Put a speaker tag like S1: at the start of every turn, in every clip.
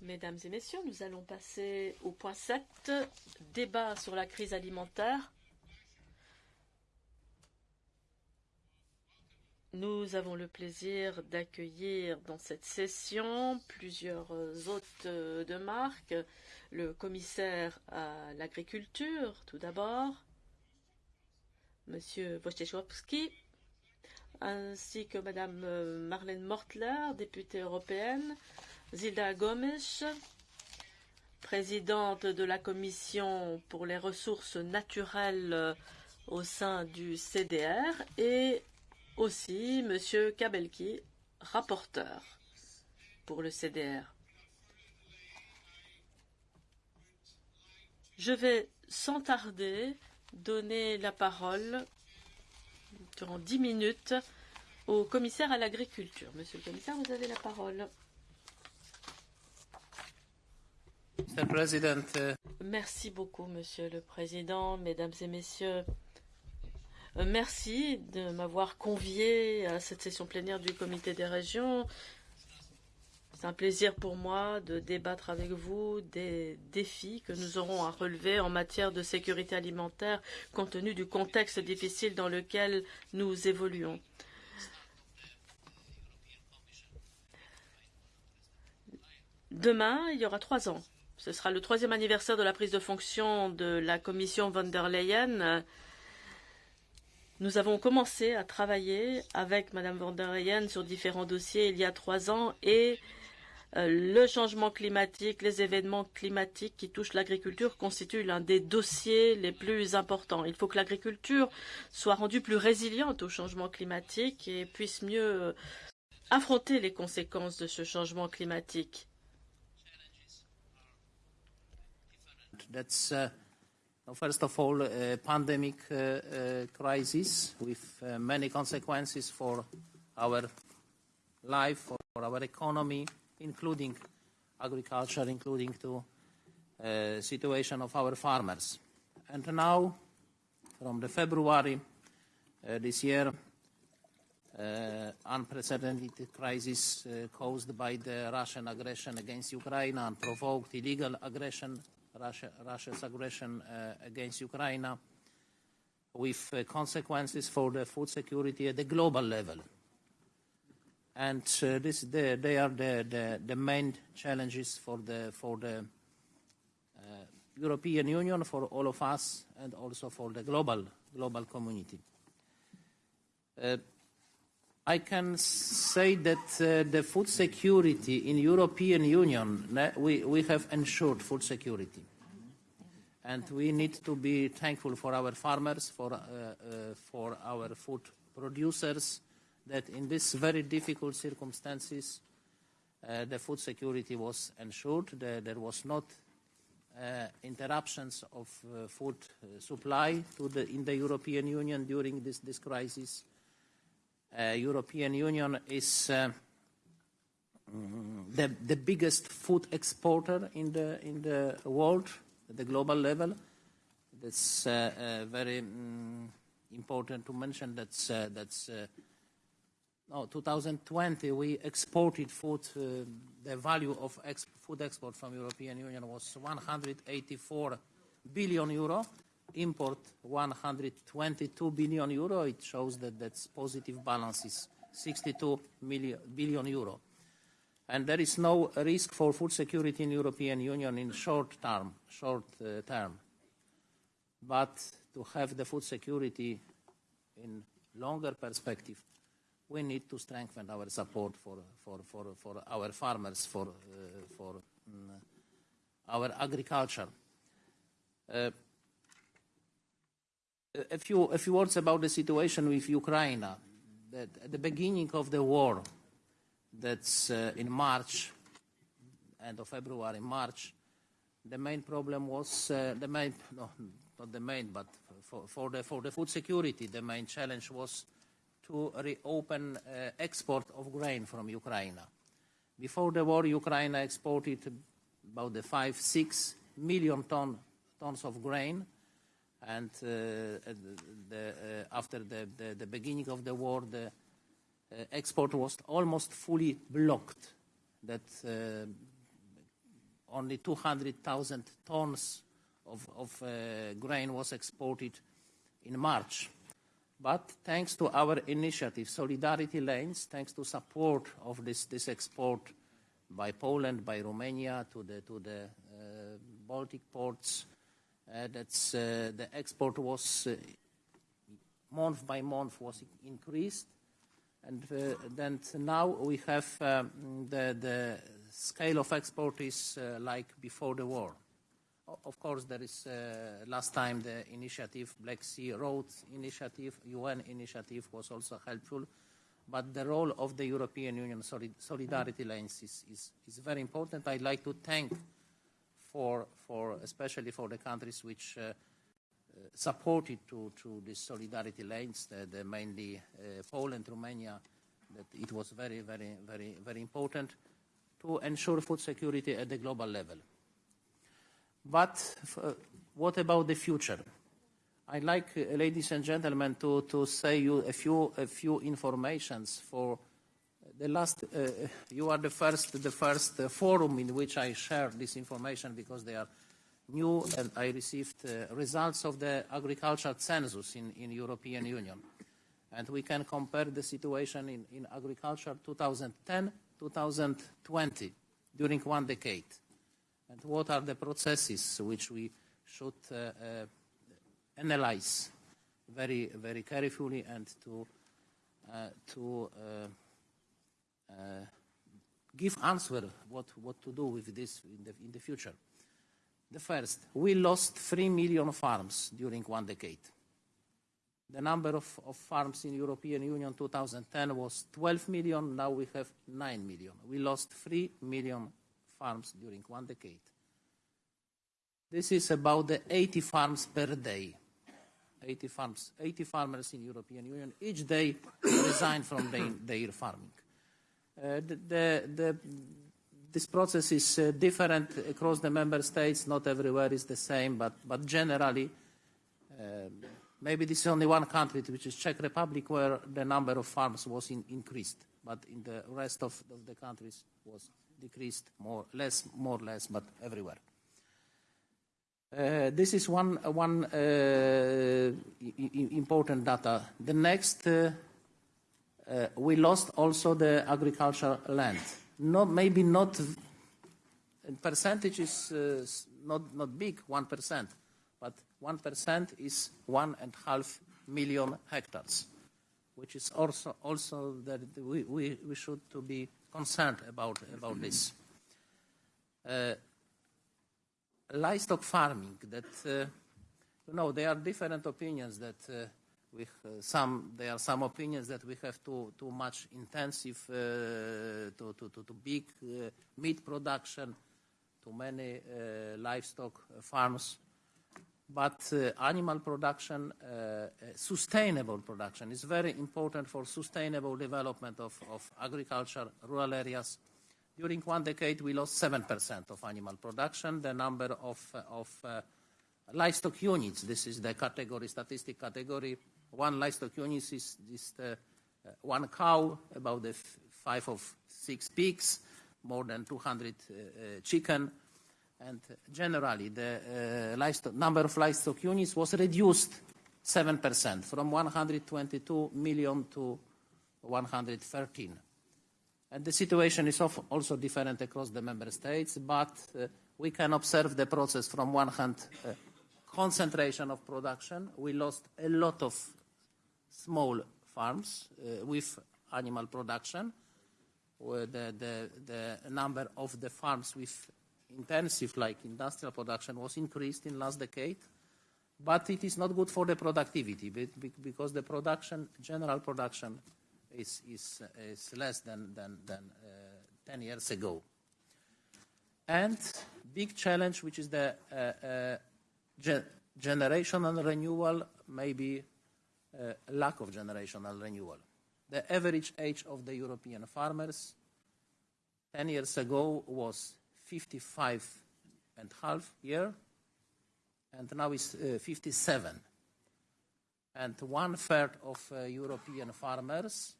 S1: Mesdames et messieurs, nous allons passer au point 7, débat sur la crise alimentaire. Nous avons le plaisir d'accueillir dans cette session plusieurs hôtes de marque, le commissaire à l'agriculture tout d'abord, Monsieur Wojciechowski, ainsi que Madame Marlène Mortler, députée européenne, Zilda Gomes, présidente de la Commission pour les ressources naturelles au sein du CDR, et aussi Monsieur Kabelki, rapporteur pour le CDR. Je vais sans tarder donner la parole durant dix minutes au commissaire à l'agriculture. Monsieur le commissaire, vous avez la parole.
S2: Uh,
S1: merci beaucoup, Monsieur le Président, Mesdames et Messieurs. Euh, merci de m'avoir convié à cette session plénière du Comité des régions. C'est un plaisir pour moi de débattre avec vous des défis que nous aurons à relever en matière de sécurité alimentaire compte tenu du contexte difficile dans lequel nous évoluons. Demain, il y aura trois ans. Ce sera le troisième anniversaire de la prise de fonction de la commission von der Leyen. Nous avons commencé à travailler avec Madame von der Leyen sur différents dossiers il y a trois ans et le changement climatique, les événements climatiques qui touchent l'agriculture constituent l'un des dossiers les plus importants. Il faut que l'agriculture soit rendue plus résiliente au changement climatique et puisse mieux affronter les conséquences de ce changement climatique.
S2: Including agriculture, including to uh, situation of our farmers. And now, from the February uh, this year, uh, unprecedented crisis uh, caused by the Russian aggression against Ukraine and provoked illegal aggression, Russia, Russia's aggression uh, against Ukraine, with uh, consequences for the food security at the global level and uh, this, they, they are the, the, the main challenges for the, for the uh, European Union, for all of us, and also for the global, global community. Uh, I can say that uh, the food security in European Union, we, we have ensured food security. And we need to be thankful for our farmers, for, uh, uh, for our food producers, that in these very difficult circumstances, uh, the food security was ensured. The, there was not uh, interruptions of uh, food supply to the, in the European Union during this, this crisis. European Union is uh, the, the biggest food exporter in the, in the world at the global level. That's uh, uh, very um, important to mention. That's, that's no, 2020, we exported food. Uh, the value of ex food export from European Union was 184 billion euro. Import 122 billion euro. It shows that that's positive balance is 62 million, billion euro. And there is no risk for food security in European Union in short term, short uh, term. But to have the food security in longer perspective, we need to strengthen our support for, for, for, for our farmers, for, uh, for um, our agriculture. Uh, a, few, a few words about the situation with Ukraine. That at the beginning of the war, that's uh, in March, end of February, March, the main problem was uh, the main, no, not the main, but for, for, the, for the food security, the main challenge was to reopen uh, export of grain from Ukraine. Before the war, Ukraine exported about the five, six million ton, tons of grain. And uh, the, uh, after the, the, the, beginning of the war, the, uh, export was almost fully blocked, that uh, only 200,000 tons of, of uh, grain was exported in March. But thanks to our initiative, Solidarity Lanes, thanks to support of this, this export by Poland, by Romania to the, to the uh, Baltic ports, uh, that's, uh, the export was uh, month by month was increased. And uh, then now we have um, the, the scale of export is uh, like before the war. Of course, there is uh, last time the initiative, Black Sea Road initiative, UN initiative was also helpful. But the role of the European Union solid solidarity lanes is, is, is, very important. I'd like to thank for, for especially for the countries which uh, supported to, to the solidarity lanes, the, the mainly uh, Poland, Romania, that it was very, very, very, very important to ensure food security at the global level. But uh, what about the future? I'd like, uh, ladies and gentlemen, to, to say you a few, a few informations for the last, uh, you are the first, the first uh, forum in which I share this information because they are new and I received uh, results of the agricultural census in, in European Union. And we can compare the situation in, in agriculture 2010-2020 during one decade. And what are the processes which we should uh, uh, analyze very, very carefully and to, uh, to give answer what, what to do with this in the, in the future. The first, we lost 3 million farms during one decade. The number of, of farms in European Union 2010 was 12 million, now we have 9 million. We lost 3 million farms during one decade. This is about the 80 farms per day. 80 farms, 80 farmers in European Union each day resign from their, their farming. Uh, the, the, the this process is uh, different across the member states. Not everywhere is the same, but, but generally, uh, maybe this is only one country, which is Czech Republic, where the number of farms was in, increased, but in the rest of, of the countries was decreased more, less, more or less, but everywhere. Uh, this is one, one uh, important data. The next, uh, uh, we lost also the agricultural land not maybe not percentage is uh, not not big one percent, but one percent is one and a half million hectares, which is also also that we, we, we should to be concerned about about this. Uh, livestock farming that uh, you know there are different opinions that uh, with uh, some, there are some opinions that we have too, too much intensive, uh, too, too, too, big uh, meat production, too many livestock farms. But uh, animal production, uh, sustainable production, is very important for sustainable development of, of agriculture, rural areas. During one decade, we lost 7% of animal production. The number of, of livestock units, this is the category, statistic category, one livestock unit is just uh, uh, one cow, about the five of six pigs, more than 200 uh, chicken, and generally the livestock, number of livestock units was reduced 7% from 122 million to 113. And the situation is also different across the member states, but uh, we can observe the process from one hand, uh, concentration of production. We lost a lot of small farms uh, with animal production. The, the, the number of the farms with intensive, like industrial production, was increased in last decade. But it is not good for the productivity because the production, general production, is, is, is less than, than, than uh, 10 years ago. And big challenge, which is the uh, uh, ge generational renewal, maybe uh, lack of generational renewal. The average age of the European farmers 10 years ago was 55 and a half year, and now is uh, 57. And one third of uh, European farmers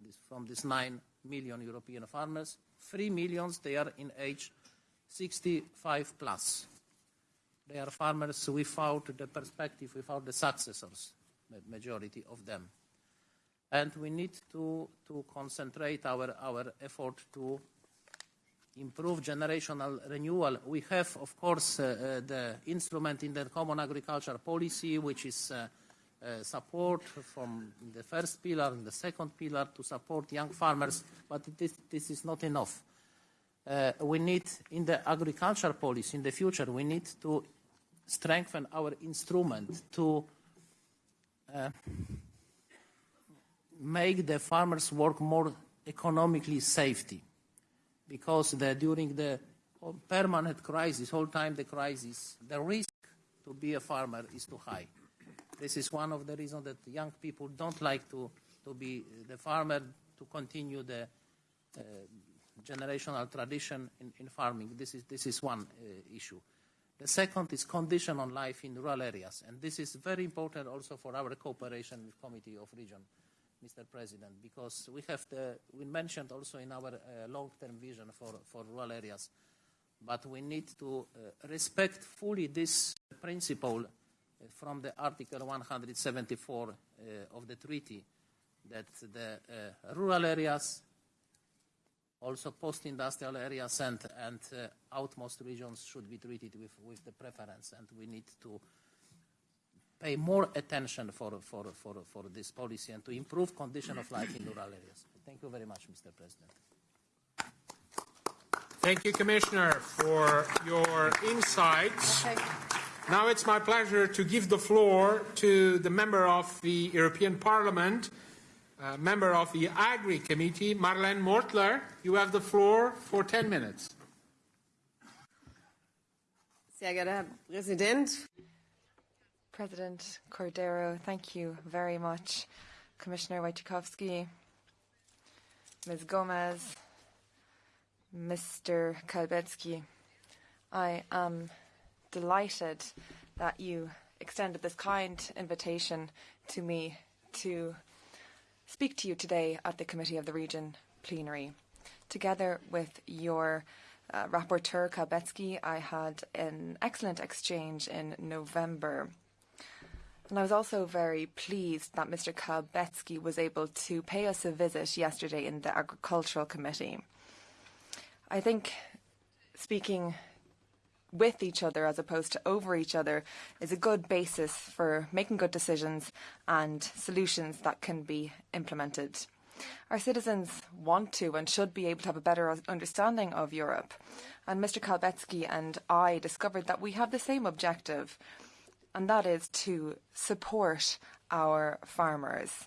S2: this, from these 9 million European farmers, 3 millions, they are in age 65 plus. They are farmers without the perspective, without the successors, majority of them. And we need to, to concentrate our, our effort to improve generational renewal. We have, of course, uh, uh, the instrument in the common agriculture policy, which is uh, support from the first pillar and the second pillar to support young farmers, but this, this is not enough. Uh, we need, in the agriculture policy in the future, we need to strengthen our instrument to uh, make the farmers work more economically safety because the, during the permanent crisis, whole time the crisis, the risk to be a farmer is too high. This is one of the reasons that young people don't like to, to be the farmer, to continue the uh, generational tradition in, in, farming. This is, this is one uh, issue. The second is condition on life in rural areas, and this is very important also for our cooperation with Committee of Region Mr. President, because we have the, we mentioned also in our uh, long-term vision for, for rural areas, but we need to uh, respect fully this principle uh, from the Article 174 uh, of the treaty that the uh, rural areas, also post-industrial areas and, and outmost regions should be treated with, with the preference, and we need to pay more attention for, for, for, for this policy and to improve condition of life in rural areas. Thank you very much, Mr. President.
S3: Thank you, Commissioner, for your insights. Okay. Now it's my pleasure to give the floor to the member of the European Parliament, uh, member of the Agri Committee, Marlene Mortler. You have the floor for 10 minutes.
S4: Sehr geehrter Herr Präsident, President Cordeiro, thank you very much. Commissioner Wojciechowski, Ms. Gomes, Mr. Całbecki, I am delighted that you extended this kind invitation to me to speak to you today at the Committee of the Region plenary. Together with your uh, rapporteur Całbecki, I had an excellent exchange in November and I was also very pleased that Mr. Całbecki was able to pay us a visit yesterday in the Agricultural Committee. I think speaking with each other as opposed to over each other is a good basis for making good decisions and solutions that can be implemented. Our citizens want to and should be able to have a better understanding of Europe. And Mr. Całbecki and I discovered that we have the same objective and that is to support our farmers.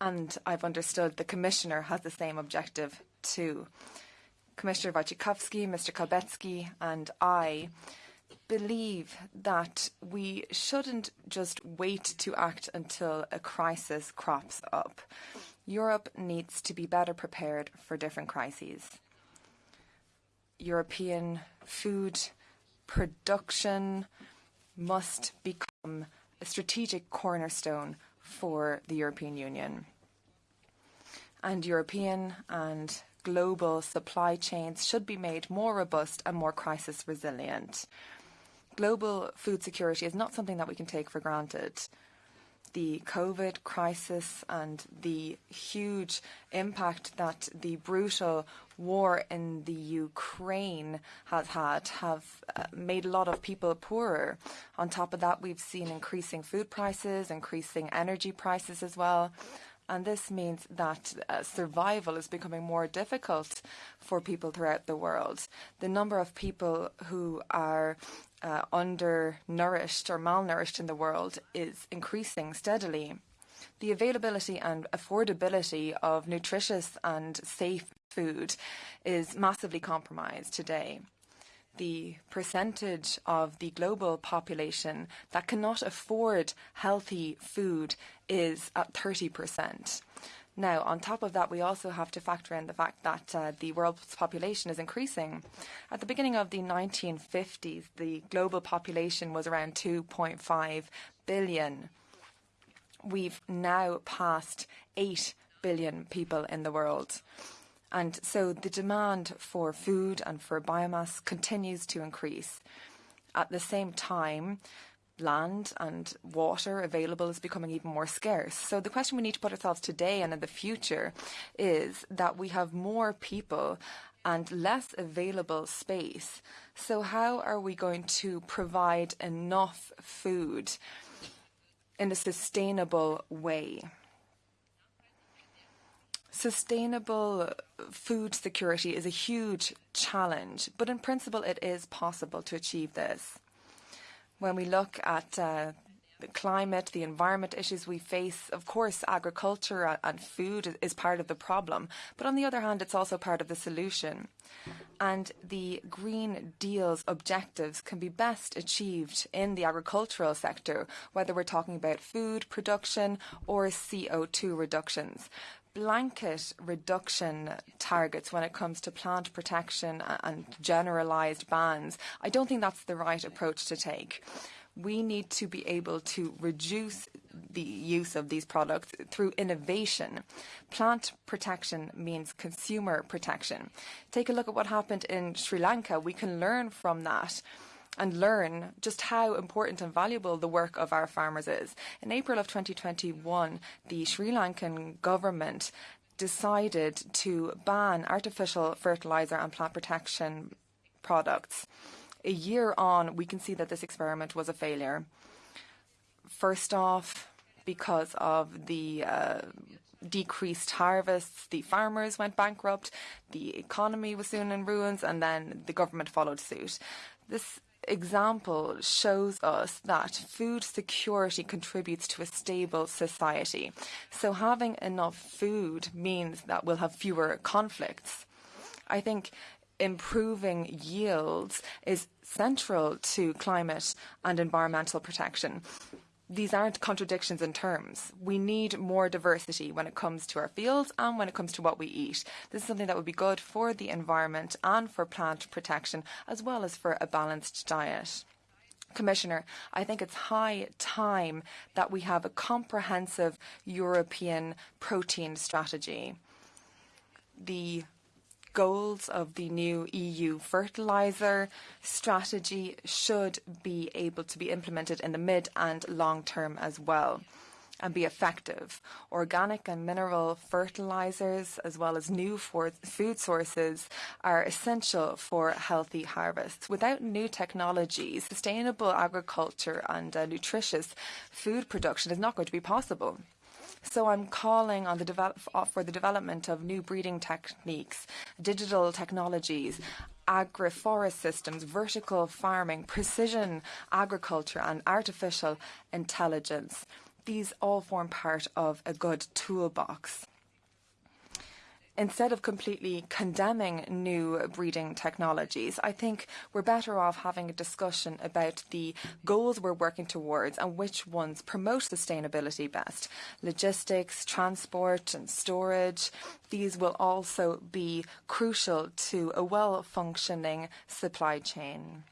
S4: And I've understood the Commissioner has the same objective too. Commissioner Wojciechowski, Mr. Całbecki, and I believe that we shouldn't just wait to act until a crisis crops up. Europe needs to be better prepared for different crises. European food production must become a strategic cornerstone for the European Union. And European and global supply chains should be made more robust and more crisis resilient. Global food security is not something that we can take for granted the COVID crisis and the huge impact that the brutal war in the Ukraine has had have uh, made a lot of people poorer. On top of that, we've seen increasing food prices, increasing energy prices as well. And this means that uh, survival is becoming more difficult for people throughout the world. The number of people who are uh, undernourished or malnourished in the world is increasing steadily. The availability and affordability of nutritious and safe food is massively compromised today the percentage of the global population that cannot afford healthy food is at 30%. Now, on top of that, we also have to factor in the fact that uh, the world's population is increasing. At the beginning of the 1950s, the global population was around 2.5 billion. We've now passed 8 billion people in the world. And so the demand for food and for biomass continues to increase. At the same time, land and water available is becoming even more scarce. So the question we need to put ourselves today and in the future is that we have more people and less available space. So how are we going to provide enough food in a sustainable way? Sustainable food security is a huge challenge, but in principle it is possible to achieve this. When we look at uh, the climate, the environment issues we face, of course, agriculture and food is part of the problem. But on the other hand, it's also part of the solution. And the Green Deal's objectives can be best achieved in the agricultural sector, whether we're talking about food production or CO2 reductions blanket reduction targets when it comes to plant protection and generalised bans, I don't think that's the right approach to take. We need to be able to reduce the use of these products through innovation. Plant protection means consumer protection. Take a look at what happened in Sri Lanka. We can learn from that and learn just how important and valuable the work of our farmers is. In April of 2021, the Sri Lankan government decided to ban artificial fertilizer and plant protection products. A year on, we can see that this experiment was a failure. First off, because of the uh, decreased harvests, the farmers went bankrupt, the economy was soon in ruins, and then the government followed suit. This example shows us that food security contributes to a stable society. So having enough food means that we'll have fewer conflicts. I think improving yields is central to climate and environmental protection these aren't contradictions in terms. We need more diversity when it comes to our fields and when it comes to what we eat. This is something that would be good for the environment and for plant protection, as well as for a balanced diet. Commissioner, I think it's high time that we have a comprehensive European protein strategy. The goals of the new EU fertiliser strategy should be able to be implemented in the mid and long term as well and be effective. Organic and mineral fertilizers, as well as new food sources, are essential for healthy harvests. Without new technologies, sustainable agriculture and uh, nutritious food production is not going to be possible. So I'm calling on the develop, uh, for the development of new breeding techniques, digital technologies, agroforest systems, vertical farming, precision agriculture and artificial intelligence. These all form part of a good toolbox instead of completely condemning new breeding technologies, I think we're better off having a discussion about the goals we're working towards and which ones promote sustainability best. Logistics, transport and storage, these will also be crucial to a well-functioning supply chain.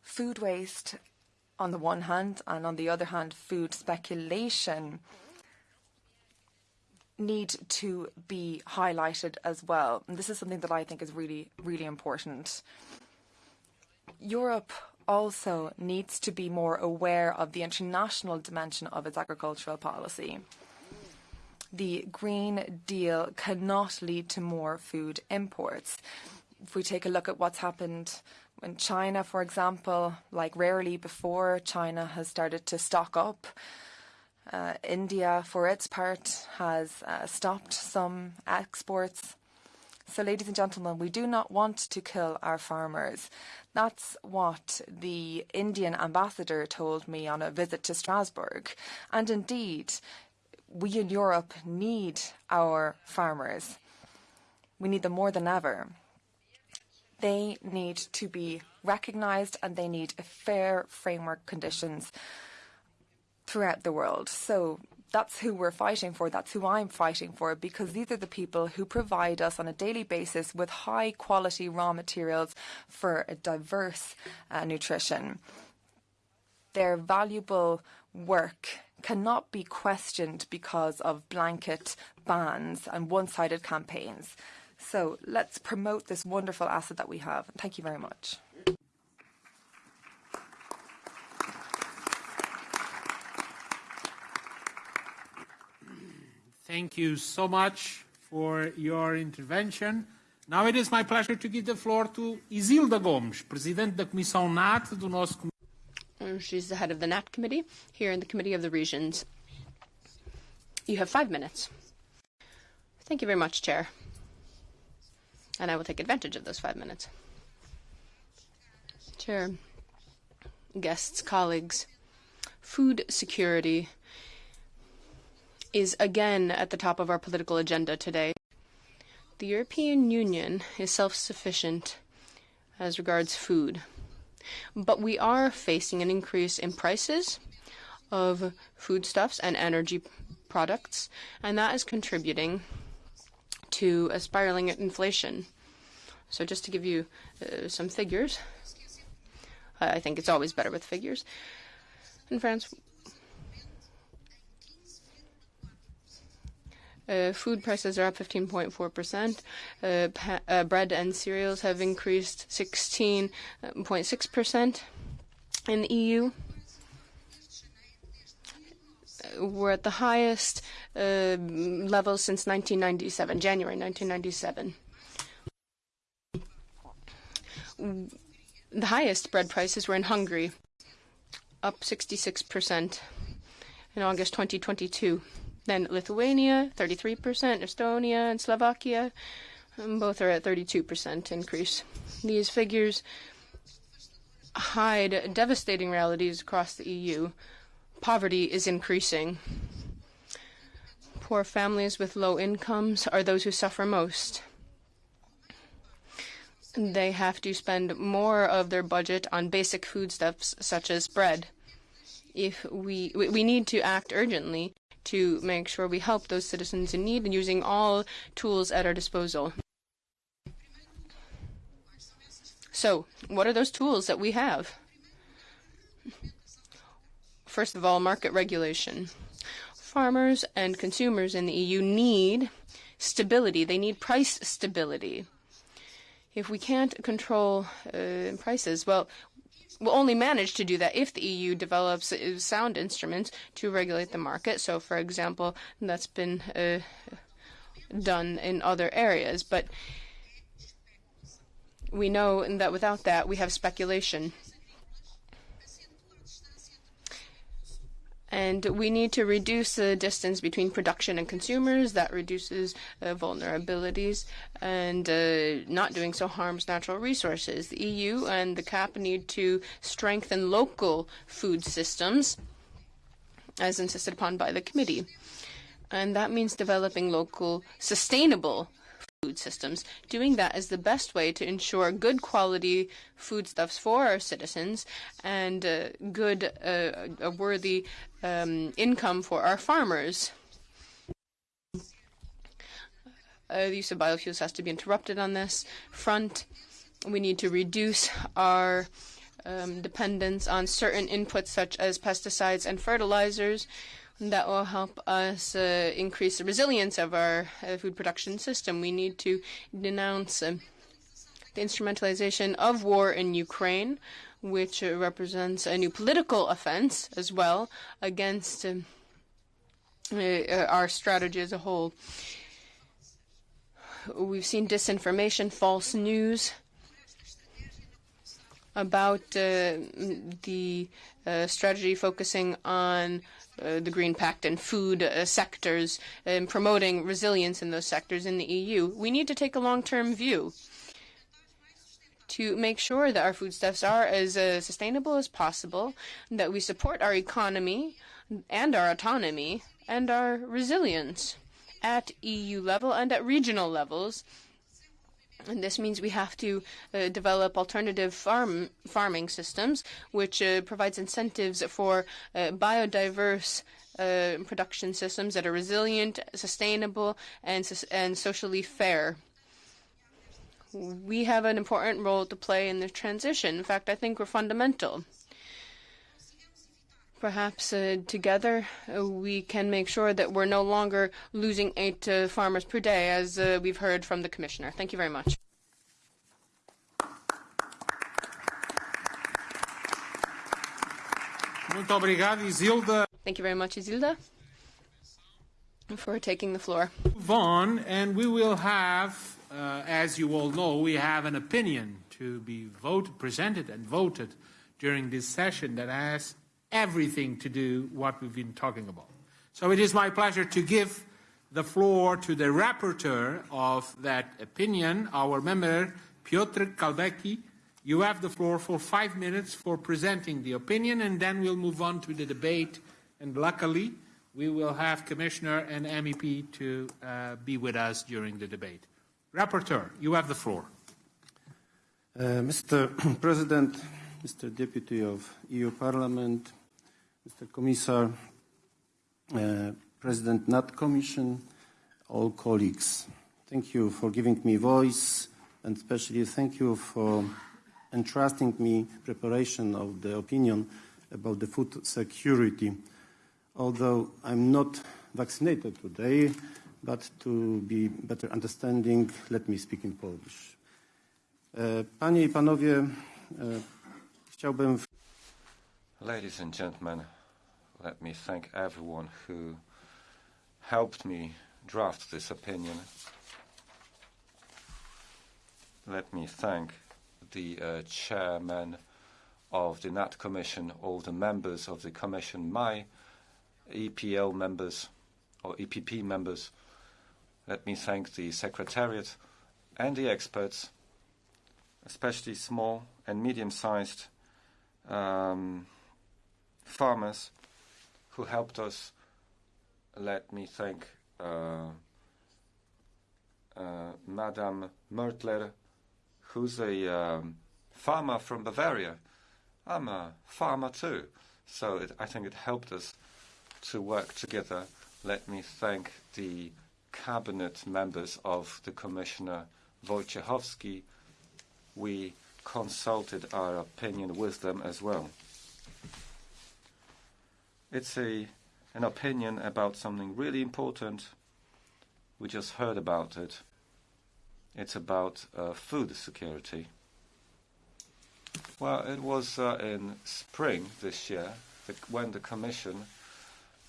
S4: Food waste on the one hand and on the other hand food speculation need to be highlighted as well. And this is something that I think is really, really important. Europe also needs to be more aware of the international dimension of its agricultural policy. The Green Deal cannot lead to more food imports. If we take a look at what's happened in China, for example, like rarely before, China has started to stock up uh, India, for its part, has uh, stopped some exports. So, ladies and gentlemen, we do not want to kill our farmers. That's what the Indian ambassador told me on a visit to Strasbourg. And indeed, we in Europe need our farmers. We need them more than ever. They need to be recognised and they need fair framework conditions throughout the world. So that's who we're fighting for. That's who I'm fighting for because these are the people who provide us on a daily basis with high quality raw materials for a diverse uh, nutrition. Their valuable work cannot be questioned because of blanket bans and one sided campaigns. So let's promote this wonderful asset that we have. Thank you very much.
S3: Thank you so much for your intervention. Now it is my pleasure to give the floor to Isilda Gomes, Presidente da Comissão NAT do nosso um,
S5: She's the head of the NAT committee here in the Committee of the Regions. You have five minutes. Thank you very much, Chair. And I will take advantage of those five minutes. Chair, guests, colleagues, food security is again at the top of our political agenda today. The European Union is self sufficient as regards food, but we are facing an increase in prices of foodstuffs and energy products, and that is contributing to a spiraling inflation. So, just to give you uh, some figures, I think it's always better with figures. In France, Uh, food prices are up 15.4%. Uh, uh, bread and cereals have increased 16.6% in the EU. We're at the highest uh, level since 1997, January 1997. The highest bread prices were in Hungary, up 66% in August 2022. Then Lithuania, 33%, Estonia and Slovakia, um, both are at 32% increase. These figures hide devastating realities across the EU. Poverty is increasing. Poor families with low incomes are those who suffer most. They have to spend more of their budget on basic foodstuffs such as bread. If we we need to act urgently to make sure we help those citizens in need and using all tools at our disposal. So, what are those tools that we have? First of all, market regulation. Farmers and consumers in the EU need stability. They need price stability. If we can't control uh, prices, well, will only manage to do that if the EU develops sound instruments to regulate the market. So, for example, that's been uh, done in other areas. But we know that without that, we have speculation. And we need to reduce the distance between production and consumers. That reduces uh, vulnerabilities, and uh, not doing so harms natural resources. The EU and the CAP need to strengthen local food systems, as insisted upon by the committee. And that means developing local sustainable food systems. Doing that is the best way to ensure good quality foodstuffs for our citizens and uh, good, uh, a worthy um, income for our farmers. Uh, the use of biofuels has to be interrupted on this front. We need to reduce our um, dependence on certain inputs such as pesticides and fertilizers that will help us uh, increase the resilience of our uh, food production system. We need to denounce uh, the instrumentalization of war in Ukraine, which uh, represents a new political offense as well against um, uh, our strategy as a whole. We've seen disinformation, false news about uh, the strategy focusing on uh, the Green Pact and food uh, sectors and promoting resilience in those sectors in the EU. We need to take a long-term view to make sure that our foodstuffs are as uh, sustainable as possible, that we support our economy and our autonomy and our resilience at EU level and at regional levels and this means we have to uh, develop alternative farm farming systems, which uh, provides incentives for uh, biodiverse uh, production systems that are resilient, sustainable, and and socially fair. We have an important role to play in the transition. In fact, I think we're fundamental. Perhaps uh, together uh, we can make sure that we're no longer losing eight uh, farmers per day, as uh, we've heard from the Commissioner. Thank you very much.
S3: Muito obrigado, Isilda.
S5: Thank you very much, Isilda, for taking the floor.
S3: Move on, and we will have, uh, as you all know, we have an opinion to be voted, presented and voted during this session that has everything to do what we've been talking about. So it is my pleasure to give the floor to the rapporteur of that opinion, our member Piotr Całbecki. You have the floor for five minutes for presenting the opinion, and then we'll move on to the debate. And luckily, we will have Commissioner and MEP to uh, be with us during the debate. Rapporteur, you have the floor.
S6: Uh, Mr. President, Mr. Deputy of EU Parliament, Mr. Commissar, uh, President NAT Commission, all colleagues. Thank you for giving me voice and especially thank you for entrusting me preparation of the opinion about the food security. Although I'm not vaccinated today, but to be better understanding, let me speak in Polish. Panie i panowie, chciałbym...
S7: Ladies and gentlemen, let me thank everyone who helped me draft this opinion. Let me thank the uh, chairman of the NAT Commission, all the members of the Commission, my EPL members or EPP members. Let me thank the Secretariat and the experts, especially small and medium-sized um, farmers who helped us. Let me thank uh, uh, Madame Mortler, who's a um, farmer from Bavaria. I'm a farmer too, so it, I think it helped us to work together. Let me thank the cabinet members of the Commissioner Wojciechowski. We consulted our opinion with them as well. It's a, an opinion about something really important. We just heard about it. It's about uh, food security. Well, it was uh, in spring this year when the Commission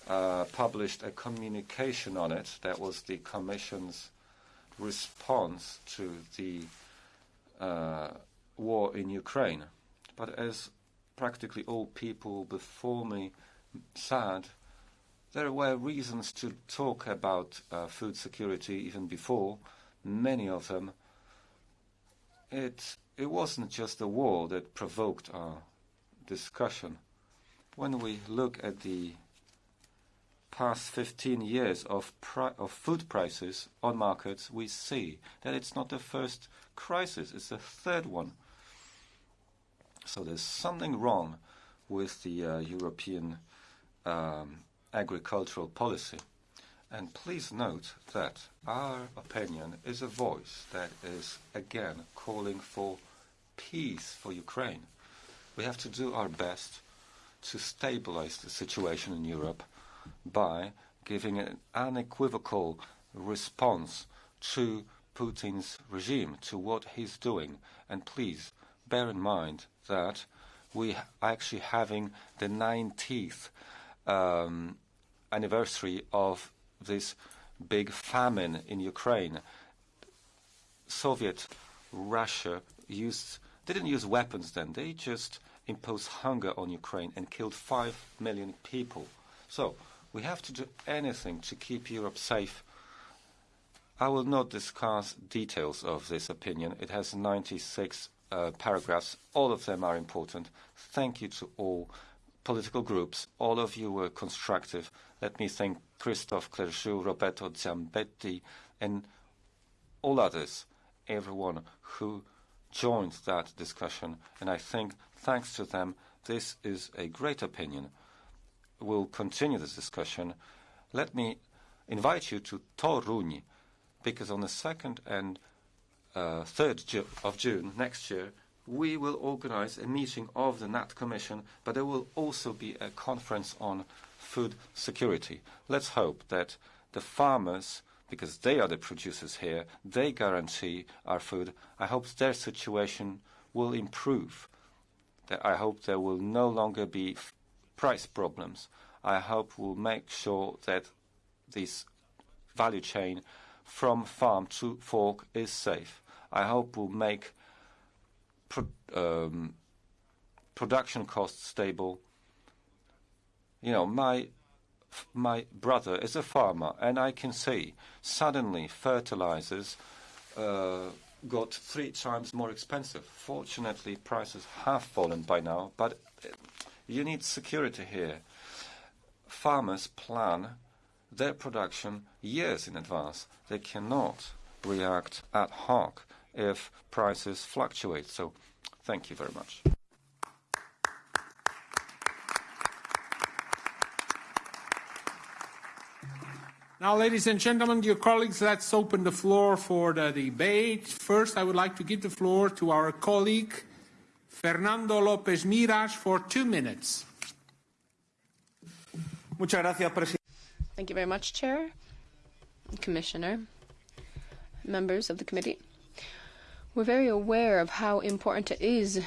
S7: uh, published a communication on it. That was the Commission's response to the uh, war in Ukraine. But as practically all people before me said, there were reasons to talk about uh, food security even before. Many of them. It it wasn't just the war that provoked our discussion. When we look at the past 15 years of, of food prices on markets, we see that it's not the first crisis, it's the third one. So there's something wrong with the uh, European um, agricultural policy. And please note that our opinion is a voice that is again calling for peace for Ukraine. We have to do our best to stabilize the situation in Europe by giving an unequivocal response to Putin's regime, to what he's doing. And please bear in mind that we are actually having the 19th um, anniversary of this big famine in Ukraine. Soviet Russia used didn't use weapons then. They just imposed hunger on Ukraine and killed five million people. So we have to do anything to keep Europe safe. I will not discuss details of this opinion. It has 96 uh, paragraphs. All of them are important. Thank you to all political groups. All of you were constructive. Let me thank Christophe Clergeau, Roberto Ciambetti, and all others, everyone who joined that discussion. And I think, thanks to them, this is a great opinion. We'll continue this discussion. Let me invite you to Toruń, because on the 2nd and uh, Uh, 3rd Ju of June next year, we will organize a meeting of the NAT Commission, but there will also be a conference on food security. Let's hope that the farmers, because they are the producers here, they guarantee our food. I hope their situation will improve. I hope there will no longer be price problems. I hope we'll make sure that this value chain from farm to fork is safe. I hope we'll make um, production costs stable. You know, my my brother is a farmer, and I can see suddenly fertilizers uh, got three times more expensive. Fortunately, prices have fallen by now, but you need security here. Farmers plan their production years in advance. They cannot react ad hoc if prices fluctuate. So thank you very much.
S3: Now, ladies and gentlemen, dear colleagues, let's open the floor for the debate. First, I would like to give the floor to our colleague, Fernando López Miras, for two minutes.
S8: Muchas gracias, presidente.
S5: Thank you very much, Chair, Commissioner, members of the committee. We're very aware of how important it is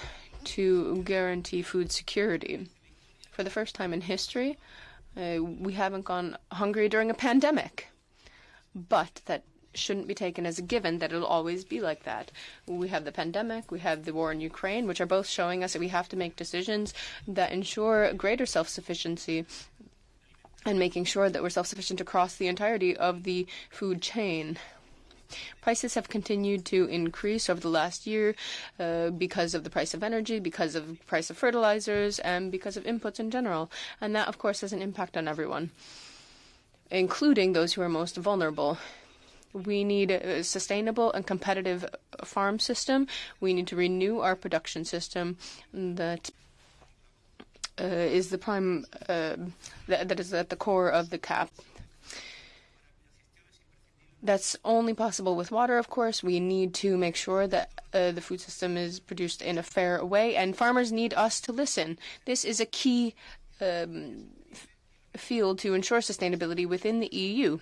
S5: to guarantee food security. For the first time in history, uh, we haven't gone hungry during a pandemic. But that shouldn't be taken as a given that it'll always be like that. We have the pandemic, we have the war in Ukraine, which are both showing us that we have to make decisions that ensure greater self sufficiency and making sure that we're self sufficient across the entirety of the food chain. Prices have continued to increase over the last year uh, because of the price of energy, because of the price of fertilizers, and because of inputs in general. And that, of course, has an impact on everyone, including those who are most vulnerable. We need a sustainable and competitive farm system. We need to renew our production system that uh, is the prime uh, that, that is at the core of the CAP. That's only possible with water, of course. We need to make sure that uh, the food system is produced in a fair way, and farmers need us to listen. This is a key um, field to ensure sustainability within the EU.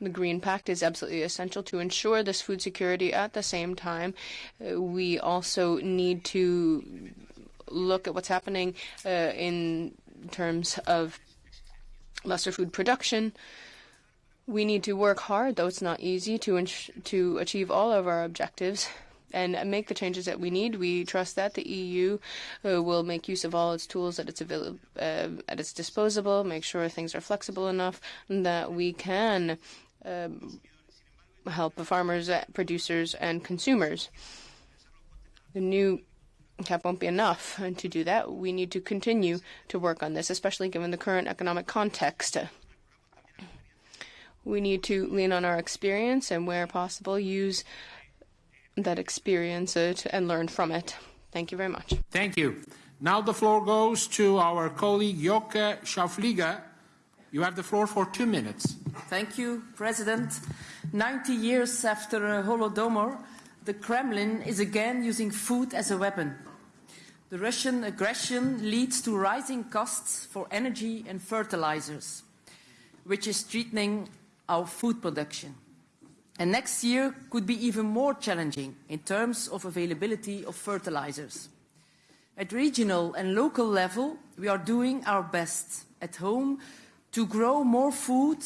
S5: The Green Pact is absolutely essential to ensure this food security. At the same time, uh, we also need to look at what's happening uh, in terms of lesser food production. We need to work hard, though it's not easy, to to achieve all of our objectives and make the changes that we need. We trust that the EU uh, will make use of all its tools at its avail- uh, at its disposal, make sure things are flexible enough that we can um, help the farmers, uh, producers, and consumers. The new cap won't be enough, and to do that, we need to continue to work on this, especially given the current economic context. We need to lean on our experience and, where possible, use that experience uh, it and learn from it. Thank you very much.
S3: Thank you. Now the floor goes to our colleague Joke Schauvliege. You have the floor for two minutes.
S9: Thank you, President. 90 years after uh, Holodomor, the Kremlin is again using food as a weapon. The Russian aggression leads to rising costs for energy and fertilizers, which is threatening our food production. And next year could be even more challenging in terms of availability of fertilizers. At regional and local level, we are doing our best at home to grow more food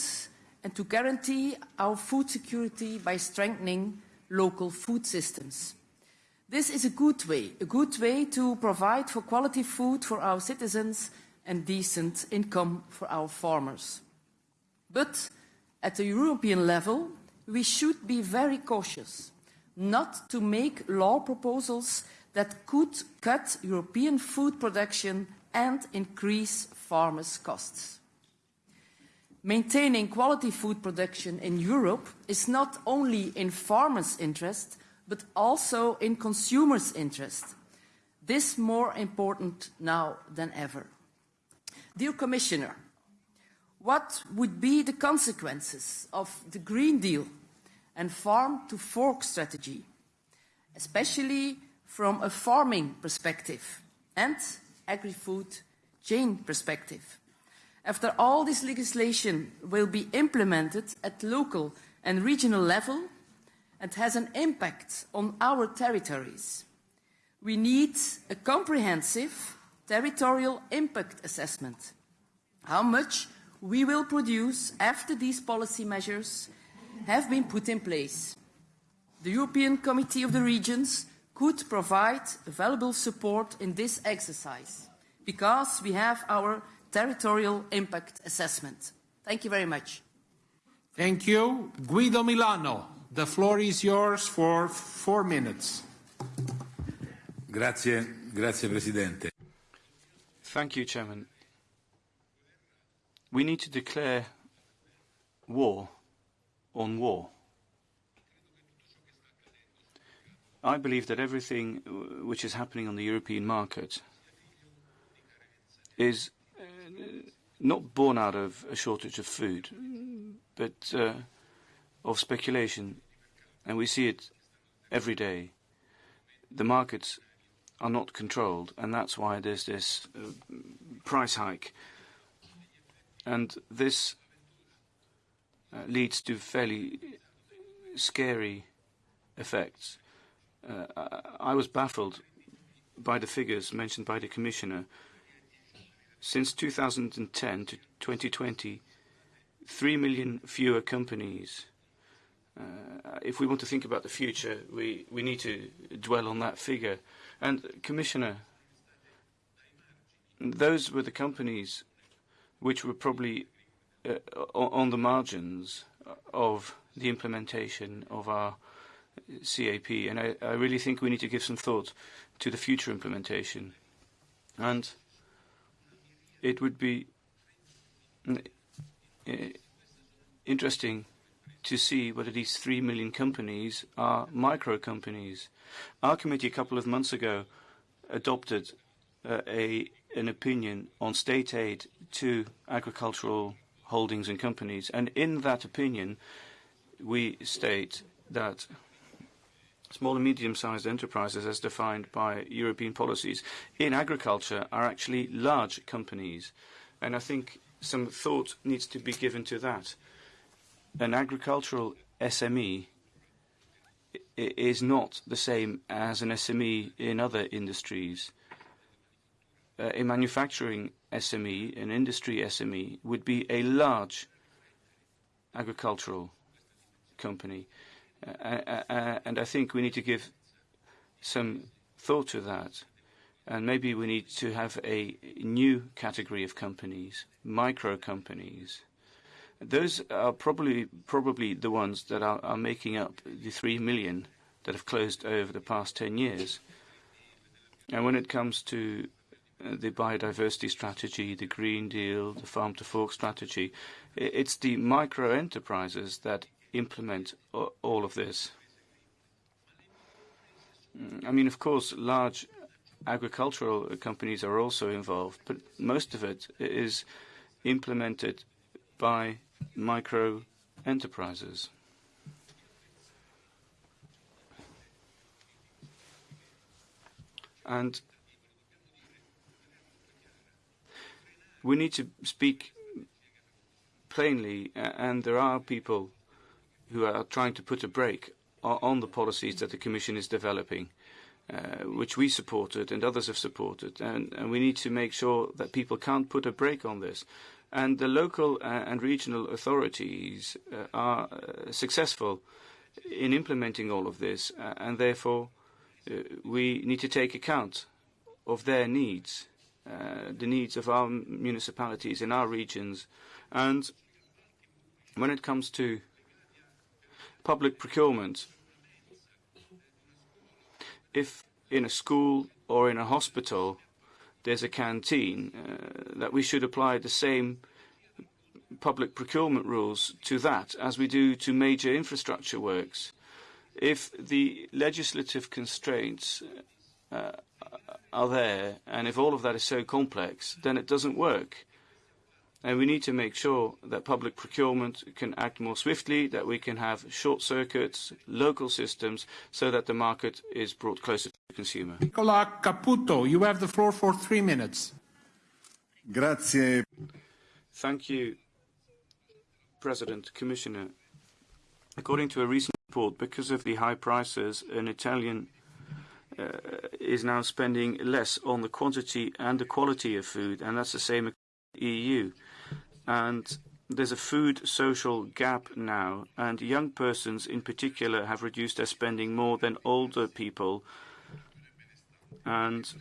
S9: and to guarantee our food security by strengthening local food systems. This is a good way, a good way to provide for quality food for our citizens and decent income for our farmers. But at the European level, we should be very cautious not to make law proposals that could cut European food production and increase farmers' costs. Maintaining quality food production in Europe is not only in farmers' interest, but also in consumers' interest. This is more important now than ever. Dear Commissioner, what would be the consequences of the Green Deal and farm to fork strategy, especially from a farming perspective and agri-food chain perspective. After all this legislation will be implemented at local and regional level and has an impact on our territories, we need a comprehensive territorial impact assessment. How much we will produce after these policy measures have been put in place. The European Committee of the Regions could provide valuable support in this exercise because we have our territorial impact assessment. Thank you very much.
S3: Thank you. Guido Milana, the floor is yours for four minutes.
S8: Grazie, grazie Presidente.
S10: Thank you, Chairman. We need to declare war on war. I believe that everything which is happening on the European market is uh, not born out of a shortage of food, but uh, of speculation. And we see it every day. The markets are not controlled, and that's why there's this uh, price hike. And this uh, leads to fairly scary effects. Uh, I was baffled by the figures mentioned by the Commissioner. Since 2010 to 2020, 3 million fewer companies. Uh, if we want to think about the future, we, we need to dwell on that figure. And, Commissioner, those were the companies which were probably uh, on the margins of the implementation of our CAP, and I, I really think we need to give some thought to the future implementation. And it would be uh, interesting to see whether these three million companies are micro companies. Our committee a couple of months ago adopted uh, a an opinion on state aid to agricultural holdings and companies, and in that opinion, we state that small and medium-sized enterprises, as defined by European policies, in agriculture are actually large companies, and I think some thought needs to be given to that. An agricultural SME is not the same as an SME in other industries. Uh, a manufacturing SME, an industry SME, would be a large agricultural company. Uh, uh, uh, and I think we need to give some thought to that. And maybe we need to have a new category of companies, micro companies. Those are probably probably the ones that are, are making up the three million that have closed over the past 10 years. And when it comes to Uh, the biodiversity strategy, the Green Deal, the Farm to Fork strategy. It's the micro enterprises that implement all of this. Mm, I mean, of course, large agricultural companies are also involved, but most of it is implemented by micro enterprises. And we need to speak plainly, and there are people who are trying to put a brake on the policies that the Commission is developing, uh, which we supported and others have supported. And, we need to make sure that people can't put a brake on this. And the local uh, and regional authorities uh, are successful in implementing all of this, and therefore we need to take account of their needs the needs of our municipalities in our regions. And when it comes to public procurement, if in a school or in a hospital there's a canteen, uh, that we should apply the same public procurement rules to that as we do to major infrastructure works. If the legislative constraints uh, are there, and if all of that is so complex, then it doesn't work. And we need to make sure that public procurement can act more swiftly, that we can have short circuits, local systems, so that the market is brought closer to the consumer.
S3: Nicola Caputo, you have the floor for three minutes.
S11: Grazie.
S10: Thank you, President, Commissioner. According to a recent report, because of the high prices, an Italian is now spending less on the quantity and the quality of food, and that's the same the EU and there's a food social gap now, and young persons in particular have reduced their spending more than older people, and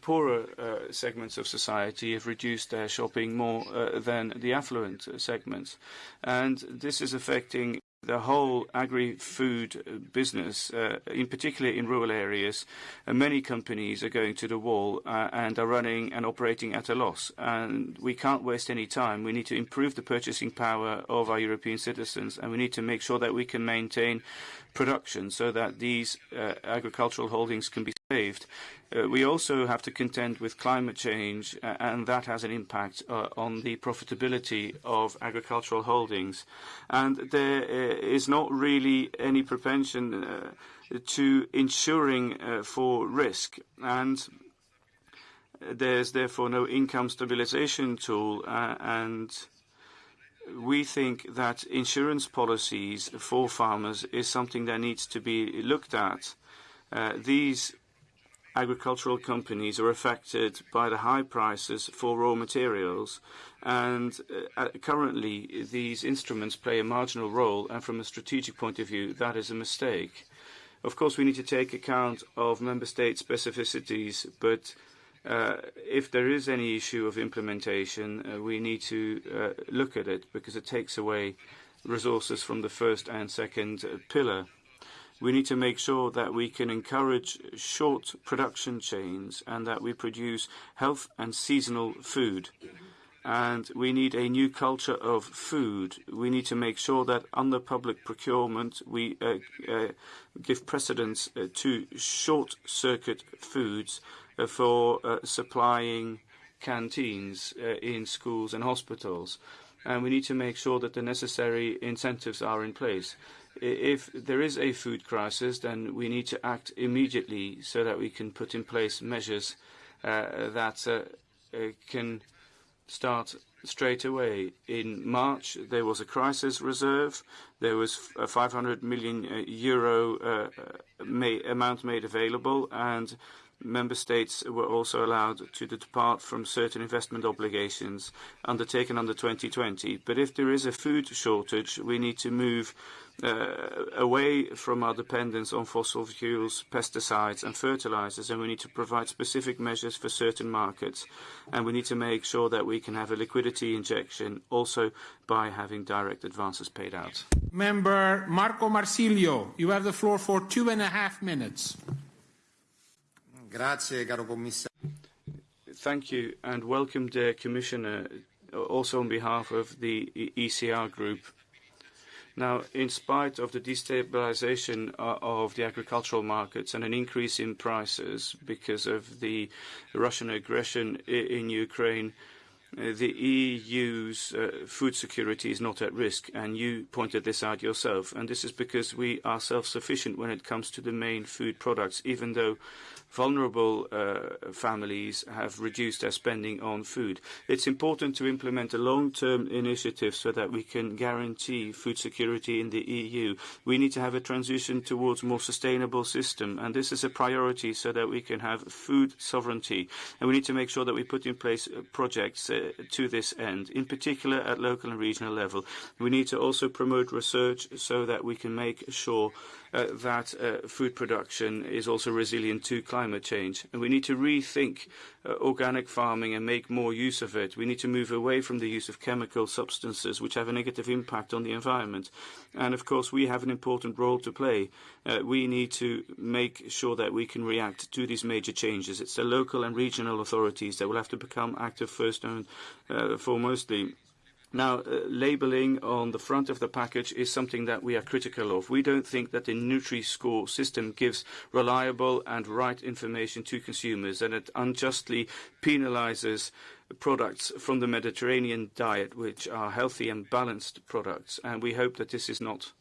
S10: poorer uh, segments of society have reduced their shopping more uh, than the affluent segments. And this is affecting the whole agri-food business, uh, in particular in rural areas, uh, many companies are going to the wall uh, and are running and operating at a loss. And we can't waste any time. We need to improve the purchasing power of our European citizens, and we need to make sure that we can maintain production so that these uh, agricultural holdings can be saved. Uh, we also have to contend with climate change, uh, and that has an impact uh, on the profitability of agricultural holdings. And there uh, is not really any propension uh, to insuring for risk. And there's therefore no income stabilization tool, and we think that insurance policies for farmers is something that needs to be looked at. These agricultural companies are affected by the high prices for raw materials, and uh, currently these instruments play a marginal role, and from a strategic point of view, that is a mistake. Of course, we need to take account of member state specificities, but uh, if there is any issue of implementation, uh, we need to uh, look at it because it takes away resources from the first and second pillar. We need to make sure that we can encourage short production chains and that we produce health and seasonal food. And we need a new culture of food. We need to make sure that under public procurement, we uh, uh, give precedence uh, to short circuit foods uh, for uh, supplying canteens uh, in schools and hospitals. And we need to make sure that the necessary incentives are in place if there is a food crisis, then we need to act immediately so that we can put in place measures uh, that can start straight away. In March, there was a crisis reserve. There was a 500 million euro amount made available, and member states were also allowed to depart from certain investment obligations undertaken under 2020. But if there is a food shortage, we need to move uh, away from our dependence on fossil fuels, pesticides and fertilizers, and we need to provide specific measures for certain markets. And we need to make sure that we can have a liquidity injection also by having direct advances paid out.
S3: Member Marco Marsilio, you have the floor for two and a half minutes.
S11: Grazie, caro commissario.
S10: Thank you, and welcome, dear Commissioner, also on behalf of the ECR Group. Now, in spite of the destabilization uh, of the agricultural markets and an increase in prices because of the Russian aggression in Ukraine, uh, the EU's uh, food security is not at risk, and you pointed this out yourself. And this is because we are self-sufficient when it comes to the main food products, even though vulnerable uh, families have reduced their spending on food. It's important to implement a long-term initiative so that we can guarantee food security in the EU. We need to have a transition towards a more sustainable system, and this is a priority so that we can have food sovereignty. And we need to make sure that we put in place uh, projects uh, to this end, in particular at local and regional level. We need to also promote research so that we can make sure that uh, food production is also resilient to climate change. And we need to rethink uh, organic farming and make more use of it. We need to move away from the use of chemical substances which have a negative impact on the environment. And of course, we have an important role to play. Uh, we need to make sure that we can react to these major changes. It's the local and regional authorities that will have to become active first and uh, foremostly Now, uh, labeling on the front of the package is something that we are critical of. We don't think that the Nutri-Score system gives reliable and right information to consumers, and it unjustly penalizes products from the Mediterranean diet, which are healthy and balanced products. And we hope that this is not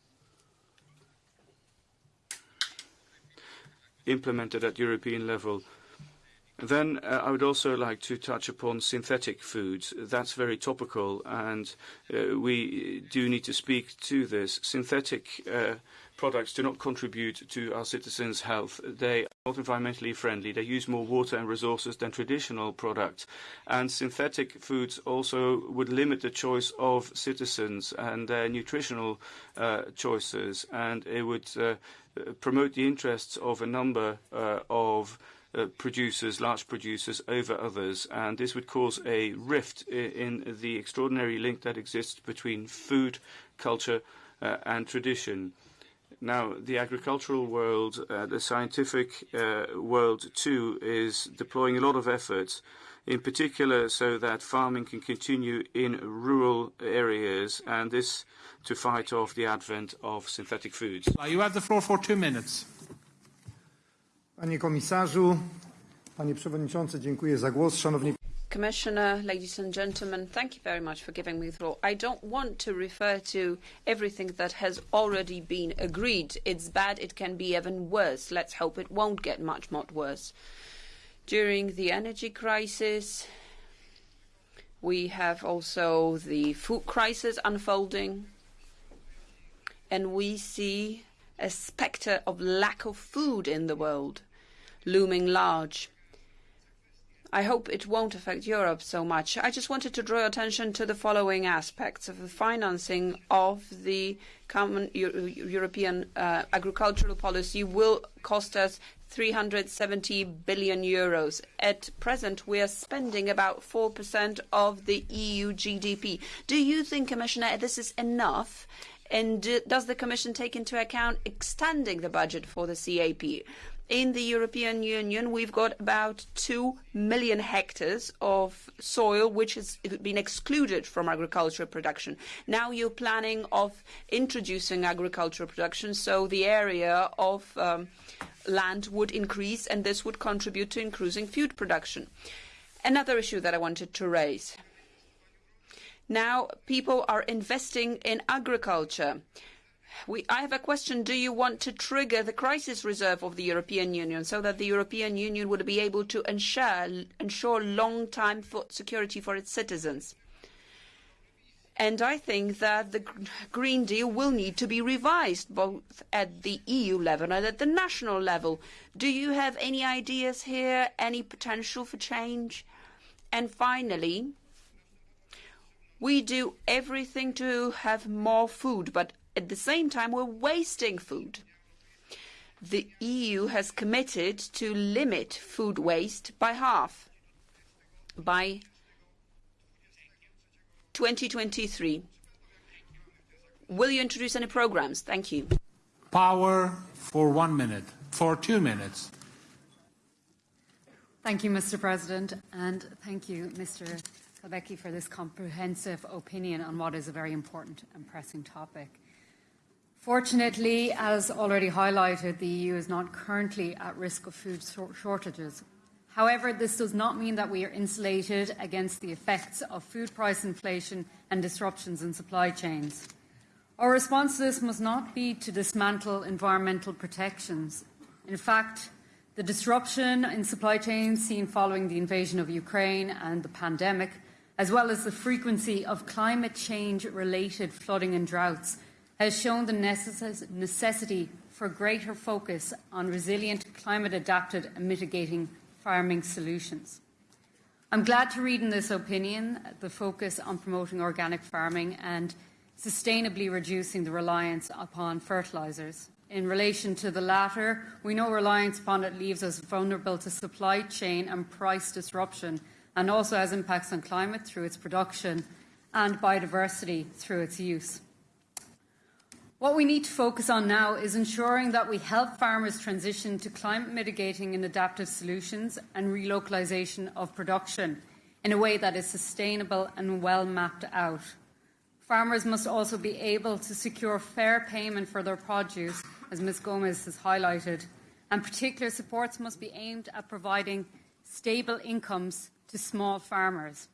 S10: implemented at European level. Then uh, I would also like to touch upon synthetic foods. That's very topical, and uh, we do need to speak to this. Synthetic uh, products do not contribute to our citizens' health. They are not environmentally friendly. They use more water and resources than traditional products. And synthetic foods also would limit the choice of citizens and their nutritional uh, choices, and it would uh, promote the interests of a number uh, of producers, large producers, over others, and this would cause a rift in, in the extraordinary link that exists between food, culture, uh, and tradition. Now, the agricultural world, uh, the scientific uh, world too, is deploying a lot of efforts, in particular so that farming can continue in rural areas, and this to fight off the advent of synthetic foods.
S3: You have the floor for two minutes.
S12: Panie komisarzu, panie przewodniczący, dziękuję za głos. Szanowni
S13: Commissioner, ladies and gentlemen, thank you very much for giving me the floor. I don't want to refer to everything that has already been agreed. It's bad, it can be even worse. Let's hope it won't get much, much worse. During the energy crisis, we have also the food crisis unfolding, and we see a spectre of lack of food in the world looming large. I hope it won't affect Europe so much. I just wanted to draw attention to the following aspects of the financing of the common Euro European uh, agricultural policy will cost us 370 billion euros. At present, we are spending about 4% of the EU GDP. Do you think, Commissioner, this is enough? And does the Commission take into account extending the budget for the CAP? In the European Union, we've got about 2 million hectares of soil which has been excluded from agricultural production. Now you're planning of introducing agricultural production, so the area of um, land would increase, and this would contribute to increasing food production. Another issue that I wanted to raise. Now people are investing in agriculture. I have a question. Do you want to trigger the crisis reserve of the European Union so that the European Union would be able to ensure, ensure long-term food security for its citizens? And I think that the Green Deal will need to be revised both at the EU level and at the national level. Do you have any ideas here, any potential for change? And finally, we do everything to have more food, but at the same time, we're wasting food. The EU has committed to limit food waste by half by 2023. Will you introduce any programs? Thank you.
S3: Power for one minute, for two minutes.
S14: Thank you, Mr. President, and thank you, Mr. Całbecki, for this comprehensive opinion on what is a very important and pressing topic. Fortunately, as already highlighted, the EU is not currently at risk of food shortages. However, this does not mean that we are insulated against the effects of food price inflation and disruptions in supply chains. Our response to this must not be to dismantle environmental protections. In fact, the disruption in supply chains seen following the invasion of Ukraine and the pandemic, as well as the frequency of climate change related flooding and droughts, has shown the necess necessity for greater focus on resilient, climate adapted and mitigating farming solutions. I'm glad to read in this opinion the focus on promoting organic farming and sustainably reducing the reliance upon fertilisers. In relation to the latter, we know reliance upon it leaves us vulnerable to supply chain and price disruption and also has impacts on climate through its production and biodiversity through its use. What we need to focus on now is ensuring that we help farmers transition to climate mitigating and adaptive solutions and relocalisation of production in a way that is sustainable and well mapped out. Farmers must also be able to secure fair payment for their produce, as Ms Gomes has highlighted, and particular supports must be aimed at providing stable incomes to small farmers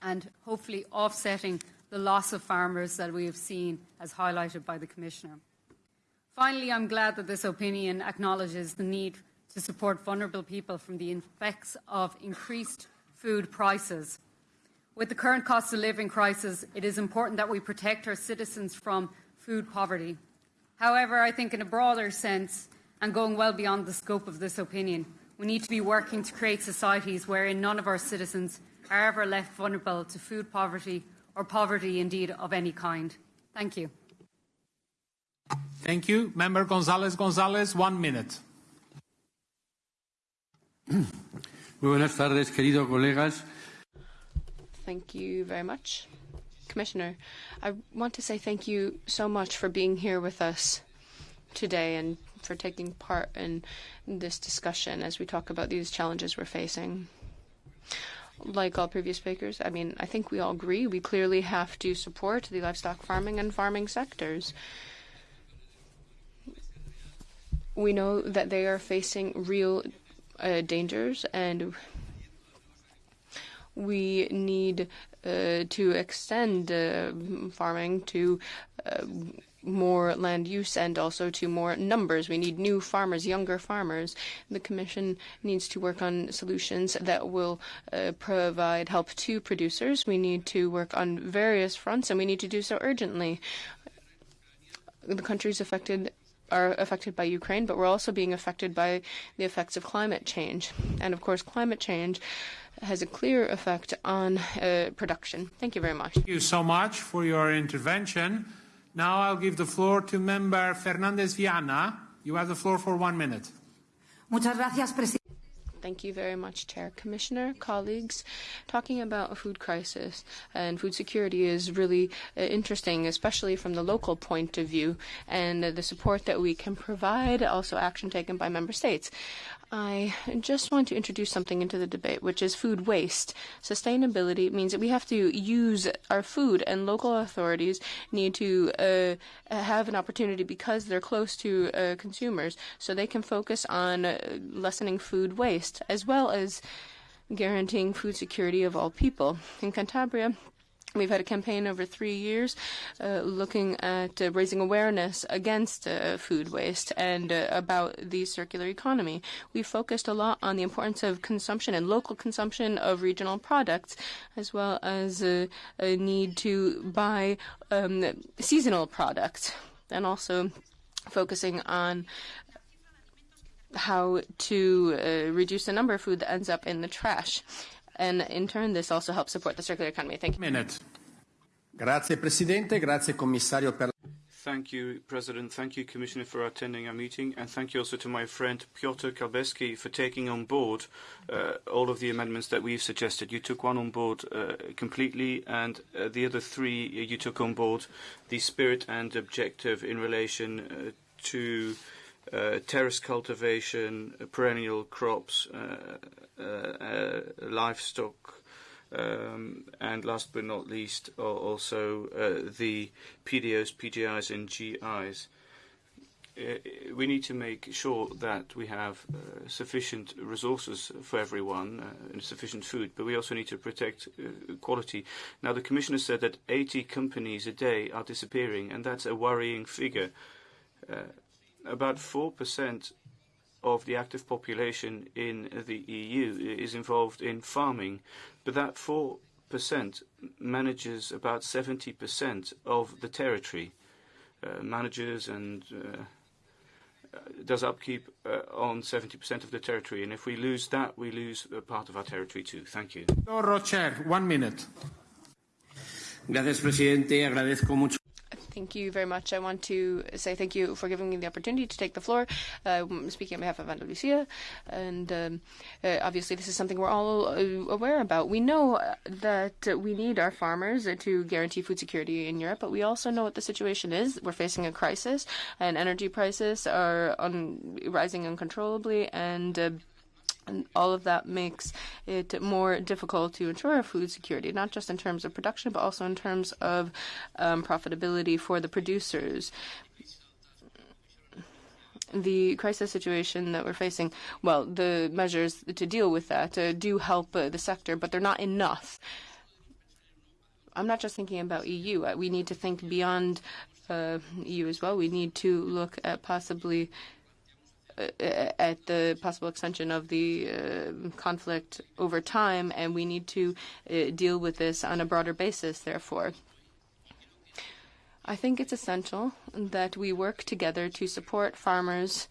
S14: and hopefully offsetting the loss of farmers that we have seen, as highlighted by the Commissioner. Finally, I'm glad that this opinion acknowledges the need to support vulnerable people from the effects of increased food prices. With the current cost of living crisis, it is important that we protect our citizens from food poverty. However, I think in a broader sense, and going well beyond the scope of this opinion, we need to be working to create societies wherein none of our citizens are ever left vulnerable to food poverty or poverty indeed of any kind. Thank you.
S3: Thank you. Member González González, one minute.
S15: Muy buenas tardes, queridos colegas.
S5: Thank you very much. Commissioner, I want to say thank you so much for being here with us today and for taking part in this discussion as we talk about these challenges we're facing. Like all previous speakers, I mean, I think we all agree we clearly have to support the livestock farming and farming sectors. We know that they are facing real uh, dangers and we need uh, to extend uh, farming to uh, more land use and also to more numbers. We need new farmers, younger farmers. The Commission needs to work on solutions that will uh, provide help to producers. We need to work on various fronts and we need to do so urgently. The countries affected are affected by Ukraine, but we're also being affected by the effects of climate change. And of course, climate change has a clear effect on uh, production. Thank you very much.
S3: Thank you so much for your intervention. Now I'll give the floor to Member Fernández Viaña. You have the floor for one minute.
S16: Muchas gracias, presidente.
S5: Thank you very much, Chair. Commissioner, colleagues, talking about a food crisis and food security is really uh, interesting, especially from the local point of view and uh, the support that we can provide, also action taken by member states. I just want to introduce something into the debate, which is food waste. Sustainability means that we have to use our food, and local authorities need to uh, have an opportunity because they're close to uh, consumers, so they can focus on uh, lessening food waste as well as guaranteeing food security of all people. In Cantabria, We've had a campaign over three years uh, looking at uh, raising awareness against uh, food waste and uh, about the circular economy. We focused a lot on the importance of consumption and local consumption of regional products, as well as uh, a need to buy um, seasonal products, and also focusing on how to uh, reduce the number of food that ends up in the trash and in turn, this also helps support the circular economy. Thank you.
S3: Minute.
S17: Grazie Presidente, grazie Commissario per
S10: Thank you, President. Thank you, Commissioner, for attending our meeting. And thank you also to my friend Piotr Całbecki for taking on board uh, all of the amendments that we've suggested. You took one on board uh, completely, and uh, the other three you took on board the spirit and objective in relation uh, to uh, terrace cultivation, uh, perennial crops, uh, uh, uh, livestock, um, and last but not least, also uh, the PDOs, PGIs, and GIs. Uh, we need to make sure that we have uh, sufficient resources for everyone uh, and sufficient food, but we also need to protect uh, quality. Now, the Commissioner said that 80 companies a day are disappearing, and that's a worrying figure. Uh, about 4% of the active population in the EU is involved in farming, but that 4% manages about 70% of the territory, uh, manages and uh, does upkeep uh, on 70% of the territory. And if we lose that, we lose a part of our territory too. Thank you.
S3: Rocher, one minute.
S17: Gracias, presidente. Agradezco mucho.
S5: Thank you very much. I want to say thank you for giving me the opportunity to take the floor, uh, speaking on behalf of Andalusia. And um, uh, obviously, this is something we're all uh, aware about. We know that we need our farmers to guarantee food security in Europe, but we also know what the situation is. We're facing a crisis, and energy prices are rising uncontrollably, and uh, And all of that makes it more difficult to ensure food security, not just in terms of production, but also in terms of um, profitability for the producers the crisis situation that we're facing, well, the measures to deal with that uh, do help uh, the sector, but they're not enough. I'm not just thinking about EU. Uh, we need to think beyond uh, EU as well. We need to look at possibly at the possible extension of the uh, conflict over time, and we need to uh, deal with this on a broader basis, therefore. I think it's essential that we work together to support farmers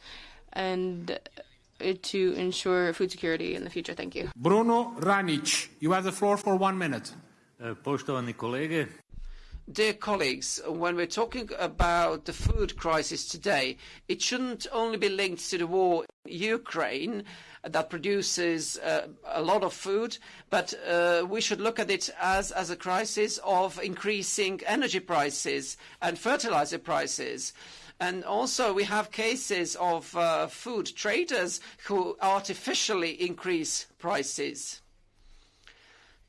S5: and uh, to ensure food security in the future. Thank you.
S3: Bruno Ranic, you have the floor for one minute.
S18: Poštovani kolege,
S19: Dear colleagues, when we're talking about the food crisis today, it shouldn't only be linked to the war in Ukraine that produces uh, a lot of food, but uh, we should look at it as, as a crisis of increasing energy prices and fertilizer prices. And also we have cases of uh, food traders who artificially increase prices.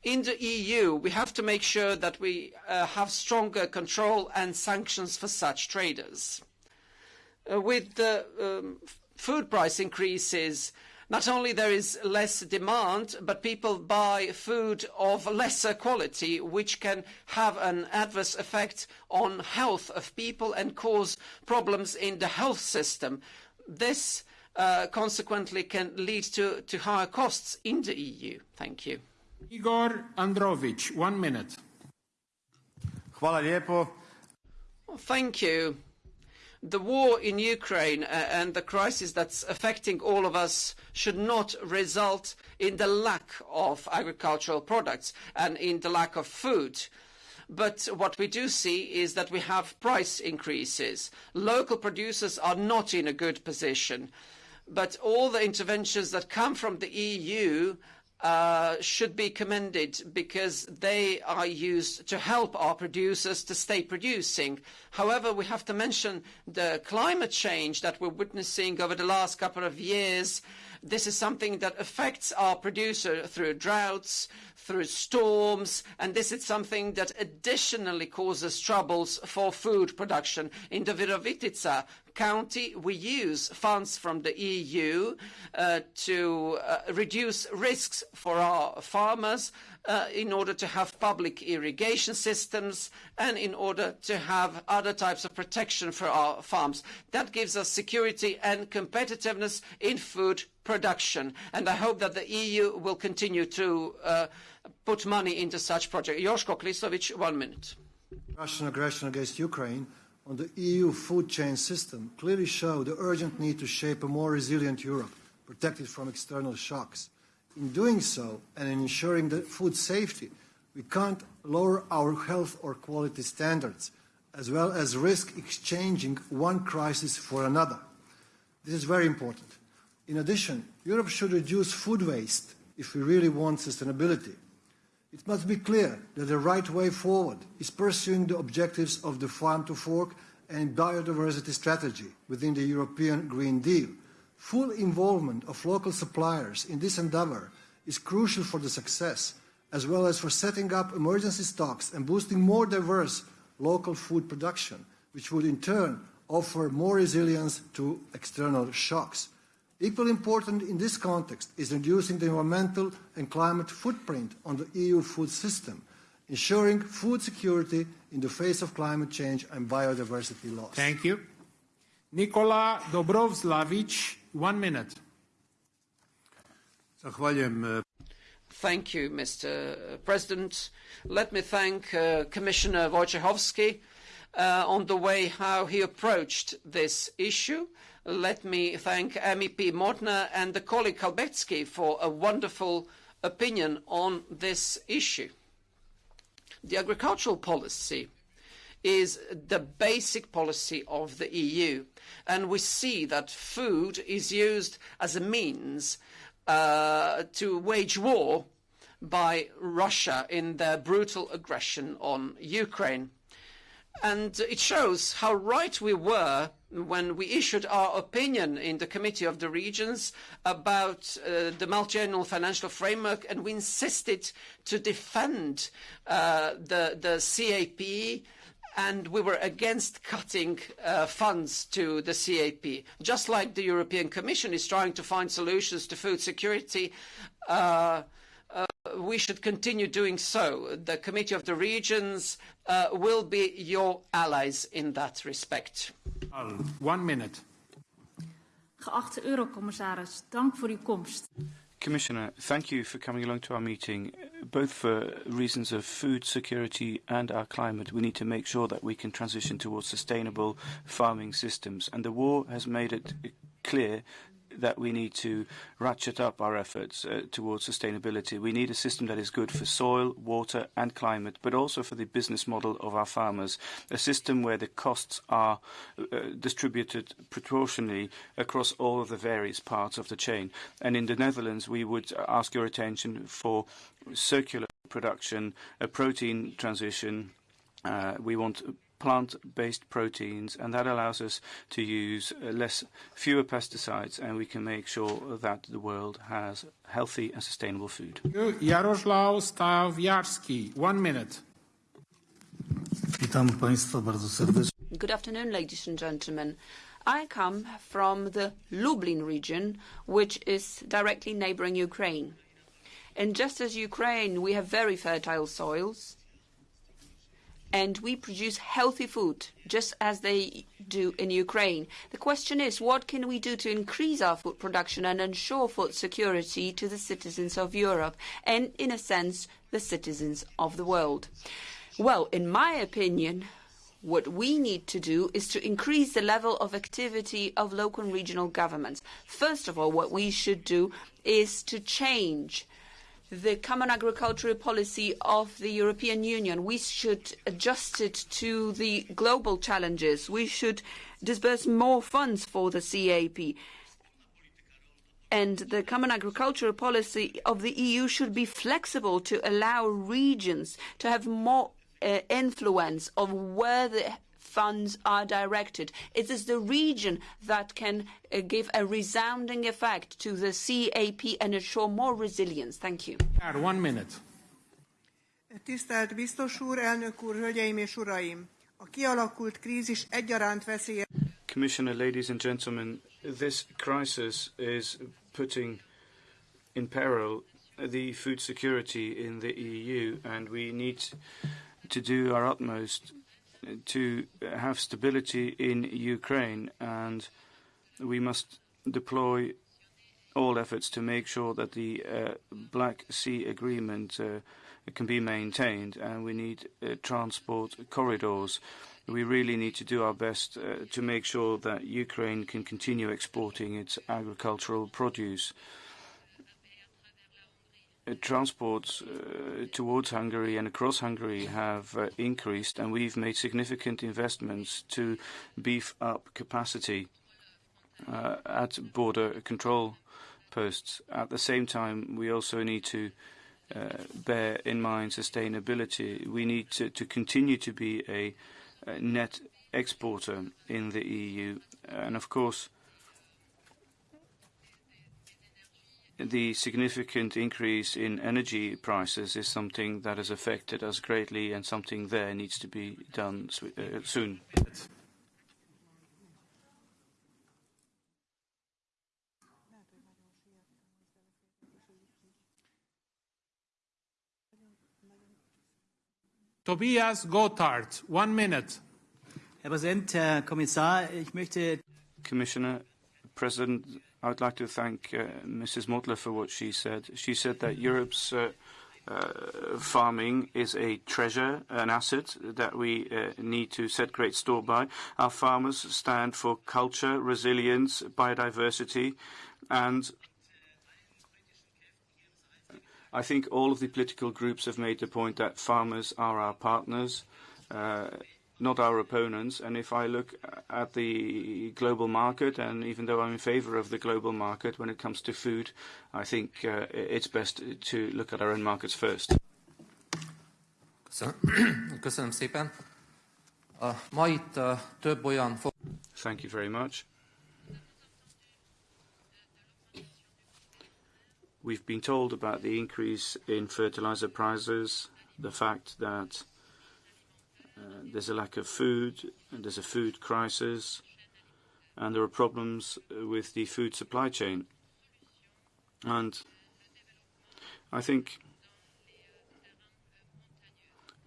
S19: In the EU, we have to make sure that we uh, have stronger control and sanctions for such traders. Uh, with the um, food price increases, not only there is less demand, but people buy food of lesser quality, which can have an adverse effect on health of people and cause problems in the health system. This uh, consequently can lead to, to higher costs in the EU. Thank you.
S3: Igor Andrović, one minute.
S11: Hvala lijepo.
S19: Thank you. The war in Ukraine uh, and the crisis that's affecting all of us should not result in the lack of agricultural products and in the lack of food. But what we do see is that we have price increases. Local producers are not in a good position. But all the interventions that come from the EU uh, should be commended because they are used to help our producers to stay producing. However, we have to mention the climate change that we're witnessing over the last couple of years. This is something that affects our producer through droughts, through storms, and this is something that additionally causes troubles for food production. In the Virovitica county, we use funds from the EU uh, to uh, reduce risks for our farmers uh, in order to have public irrigation systems and in order to have other types of protection for our farms. That gives us security and competitiveness in food production. And I hope that the EU will continue to uh, put money into such projects. Joško Klisović, one minute.
S20: Russian aggression against Ukraine on the EU food chain system clearly show the urgent need to shape a more resilient Europe, protected from external shocks. In doing so, and in ensuring the food safety, we can't lower our health or quality standards, as well as risk exchanging one crisis for another. This is very important. In addition, Europe should reduce food waste if we really want sustainability. It must be clear that the right way forward is pursuing the objectives of the Farm to Fork and biodiversity strategy within the European Green Deal. Full involvement of local suppliers in this endeavour is crucial for the success, as well as for setting up emergency stocks and boosting more diverse local food production, which would in turn offer more resilience to external shocks. Equally important in this context is reducing the environmental and climate footprint on the EU food system, ensuring food security in the face of climate change and biodiversity loss.
S3: Thank you. Nikola Dobroslavić, one minute.
S19: Thank you, Mr. President. Let me thank uh, Commissioner Wojciechowski uh, on the way how he approached this issue. Let me thank MEP Mortler and the colleague Całbecki for a wonderful opinion on this issue. The agricultural policy is the basic policy of the EU, and we see that food is used as a means uh, to wage war by Russia in their brutal aggression on Ukraine. And it shows how right we were when we issued our opinion in the Committee of the Regions about uh, the multi-annual financial framework, and we insisted to defend uh, the, the CAP, and we were against cutting uh, funds to the CAP. Just like the European Commission is trying to find solutions to food security, uh, uh, we should continue doing so. The Committee of the Regions uh, will be your allies in that respect.
S3: One minute.
S21: Geachte Eurocommissaris, dank voor uw komst.
S10: Commissioner, thank you for coming along to our meeting. Both for reasons of food security and our climate, we need to make sure that we can transition towards sustainable farming systems. And the war has made it clear that we need to ratchet up our efforts uh, towards sustainability. We need a system that is good for soil, water and climate, but also for the business model of our farmers. A system where the costs are uh, distributed proportionally across all of the various parts of the chain. And in the Netherlands, we would ask your attention for circular production, a protein transition. Uh, we want plant-based proteins, and that allows us to use uh, less, fewer pesticides, and we can make sure that the world has healthy and sustainable food.
S3: Jaroslaw Stawiarski, one minute.
S22: Witam Państwa bardzo serdecznie.
S13: Good afternoon, ladies and gentlemen. I come from the Lublin region, which is directly neighboring Ukraine. And just as Ukraine, we have very fertile soils, and we produce healthy food just as they do in Ukraine. The question is, what can we do to increase our food production and ensure food security to the citizens of Europe and, in a sense, the citizens of the world? Well, in my opinion, what we need to do is to increase the level of activity of local and regional governments. First of all, what we should do is to change the common agricultural policy of the European Union. We should adjust it to the global challenges. We should disburse more funds for the CAP. And the common agricultural policy of the EU should be flexible to allow regions to have more uh, influence of where the funds are directed. It is the region that can uh, give a resounding effect to the CAP and ensure more resilience. Thank you.
S3: One minute.
S12: Tisztelt biztos úr, elnök úr, hölgyeim és uraim! A kialakult krízis egyaránt veszélye...
S10: Commissioner, ladies and gentlemen, this crisis is putting in peril the food security in the EU, and we need to do our utmost to have stability in Ukraine, and we must deploy all efforts to make sure that the uh, Black Sea Agreement uh, can be maintained, and we need uh, transport corridors. We really need to do our best to make sure that Ukraine can continue exporting its agricultural produce. Uh, transports uh, towards Hungary and across Hungary have uh, increased, and we've made significant investments to beef up capacity at border control posts. At the same time, we also need to bear in mind sustainability. We need to, to continue to be a net exporter in the EU, and of course, the significant increase in energy prices is something that has affected us greatly and something there needs to be done uh, soon.
S3: Tobias Gotthard, one minute.
S23: Herr Präsident, Herr Kommissar, ich möchte
S10: Commissioner, President, I would like to thank uh, Mrs. Mortler for what she said. She said that Europe's uh, uh, farming is a treasure, an asset that we uh, need to set great store by. Our farmers stand for culture, resilience, biodiversity, and I think all of the political groups have made the point that farmers are our partners. Uh, not our opponents. And if I look at the global market, and even though I'm in favor of the global market when it comes to food, I think uh, it's best to look at our own markets first.
S24: Köszönöm szépen.
S25: Ma itt több olyan...
S10: Thank you very much. We've been told about the increase in fertilizer prices, the fact that uh, there's a lack of food, and there's a food crisis, and there are problems with the food supply chain. And I think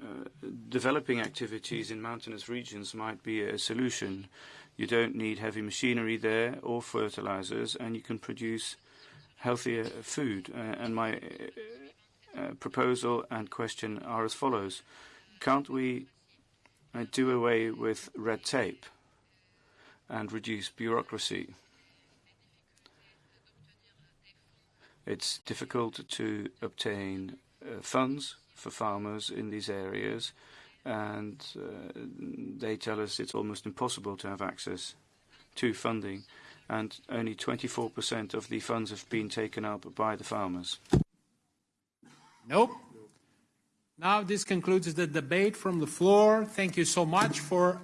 S10: uh, developing activities in mountainous regions might be a solution. You don't need heavy machinery there or fertilizers, and you can produce healthier food. Uh, and my uh, uh, proposal and question are as follows. Can't we do away with red tape and reduce bureaucracy? It's difficult to obtain uh, funds for farmers in these areas, and uh, they tell us it's almost impossible to have access to funding and only 24% of the funds have been taken up by the farmers.
S3: Nope. Now this concludes the debate from the floor. Thank you so much for...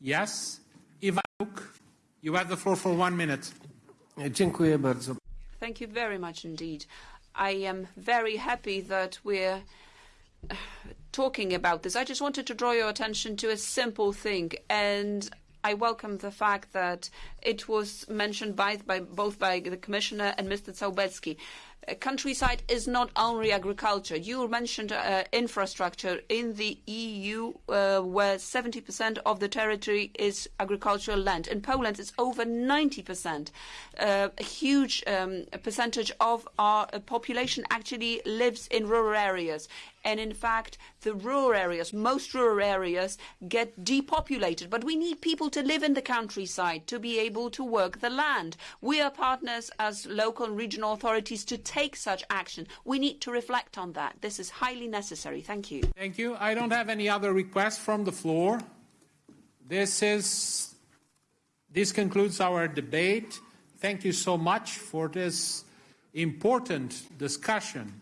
S3: Yes? Iwaniuk, you have the floor for one minute.
S26: Dziękuję bardzo.
S13: Thank you very much indeed. I am very happy that we're talking about this. I just wanted to draw your attention to a simple thing, and I welcome the fact that it was mentioned by, by both by the Commissioner and Mr. Całbecki. Countryside is not only agriculture. You mentioned uh, infrastructure in the EU, uh, where 70% of the territory is agricultural land. In Poland, it's over 90%. Uh, a huge um, percentage of our population actually lives in rural areas. And in fact, the rural areas, most rural areas, get depopulated. But we need people to live in the countryside to be able to work the land. We are partners as local and regional authorities to take such action. We need to reflect on that. This is highly necessary. Thank you.
S3: Thank you. I don't have any other requests from the floor. This is this concludes our debate. Thank you so much for this important discussion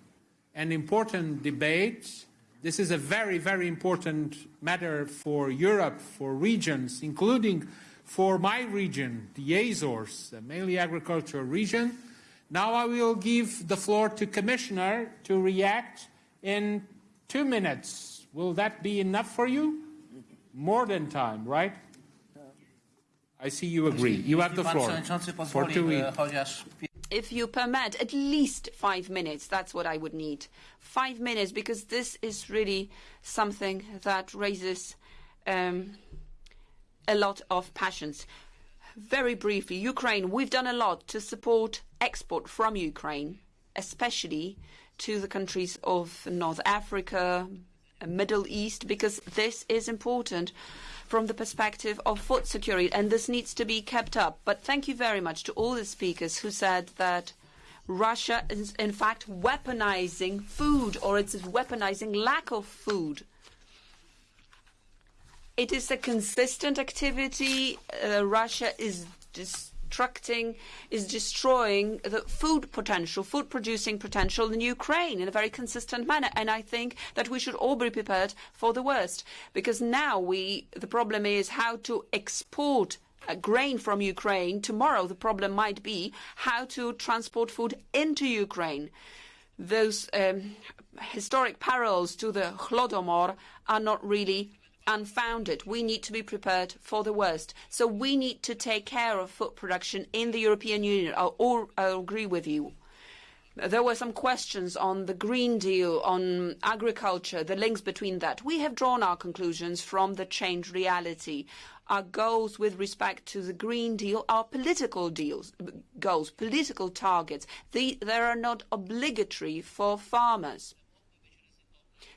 S3: an important debate. This is a very, very important matter for Europe, for regions, including for my region, the Azores, the mainly agricultural region. Now I will give the floor to Commissioner to react in two minutes. Will that be enough for you? More than time, right? I see you agree. You have the floor for two minutes
S13: if you permit, at least five minutes. That's what I would need. Five minutes, because this is really something that raises um, a lot of passions. Very briefly, Ukraine, we've done a lot to support export from Ukraine, especially to the countries of North Africa, Middle East, because this is important from the perspective of food security, and this needs to be kept up. But thank you very much to all the speakers who said that Russia is in fact weaponizing food, or it's weaponizing lack of food. It is a consistent activity. Uh, Russia is just destructing, is destroying the food potential, food producing potential in Ukraine in a very consistent manner. And I think that we should all be prepared for the worst. Because now we, the problem is how to export uh, grain from Ukraine. Tomorrow the problem might be how to transport food into Ukraine. Those um, historic parallels to the Holodomor are not really unfounded. We need to be prepared for the worst. So we need to take care of food production in the European Union. I'll, I'll agree with you. There were some questions on the Green Deal, on agriculture, the links between that. We have drawn our conclusions from the changed reality. Our goals with respect to the Green Deal are political deals, goals, political targets. they are not obligatory for farmers.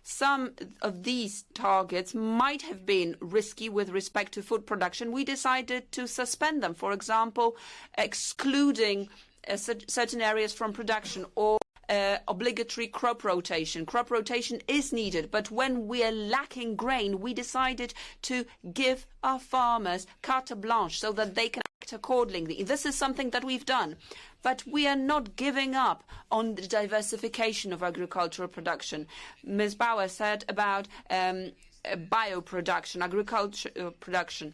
S13: Some of these targets might have been risky with respect to food production. We decided to suspend them, for example, excluding uh, certain areas from production or uh, obligatory crop rotation. Crop rotation is needed, but when we are lacking grain, we decided to give our farmers carte blanche so that they can act accordingly. This is something that we've done. But we are not giving up on the diversification of agricultural production. Ms. Bauer said about um, uh, bioproduction, agriculture uh, production.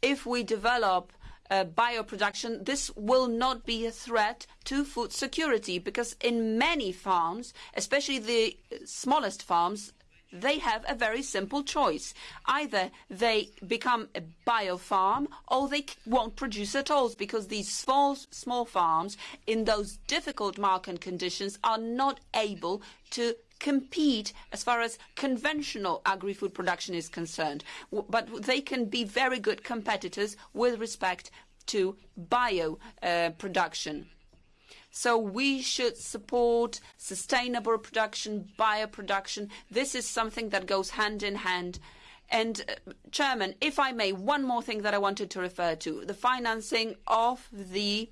S13: If we develop Uh, bioproduction, this will not be a threat to food security because in many farms, especially the smallest farms, they have a very simple choice. Either they become a bio farm or they won't produce at all because these small, small farms in those difficult market conditions are not able to compete as far as conventional agri-food production is concerned. But they can be very good competitors with respect to bio uh, production. So we should support sustainable production, bioproduction. This is something that goes hand in hand. And, uh, Chairman, if I may, one more thing that I wanted to refer to, the financing of the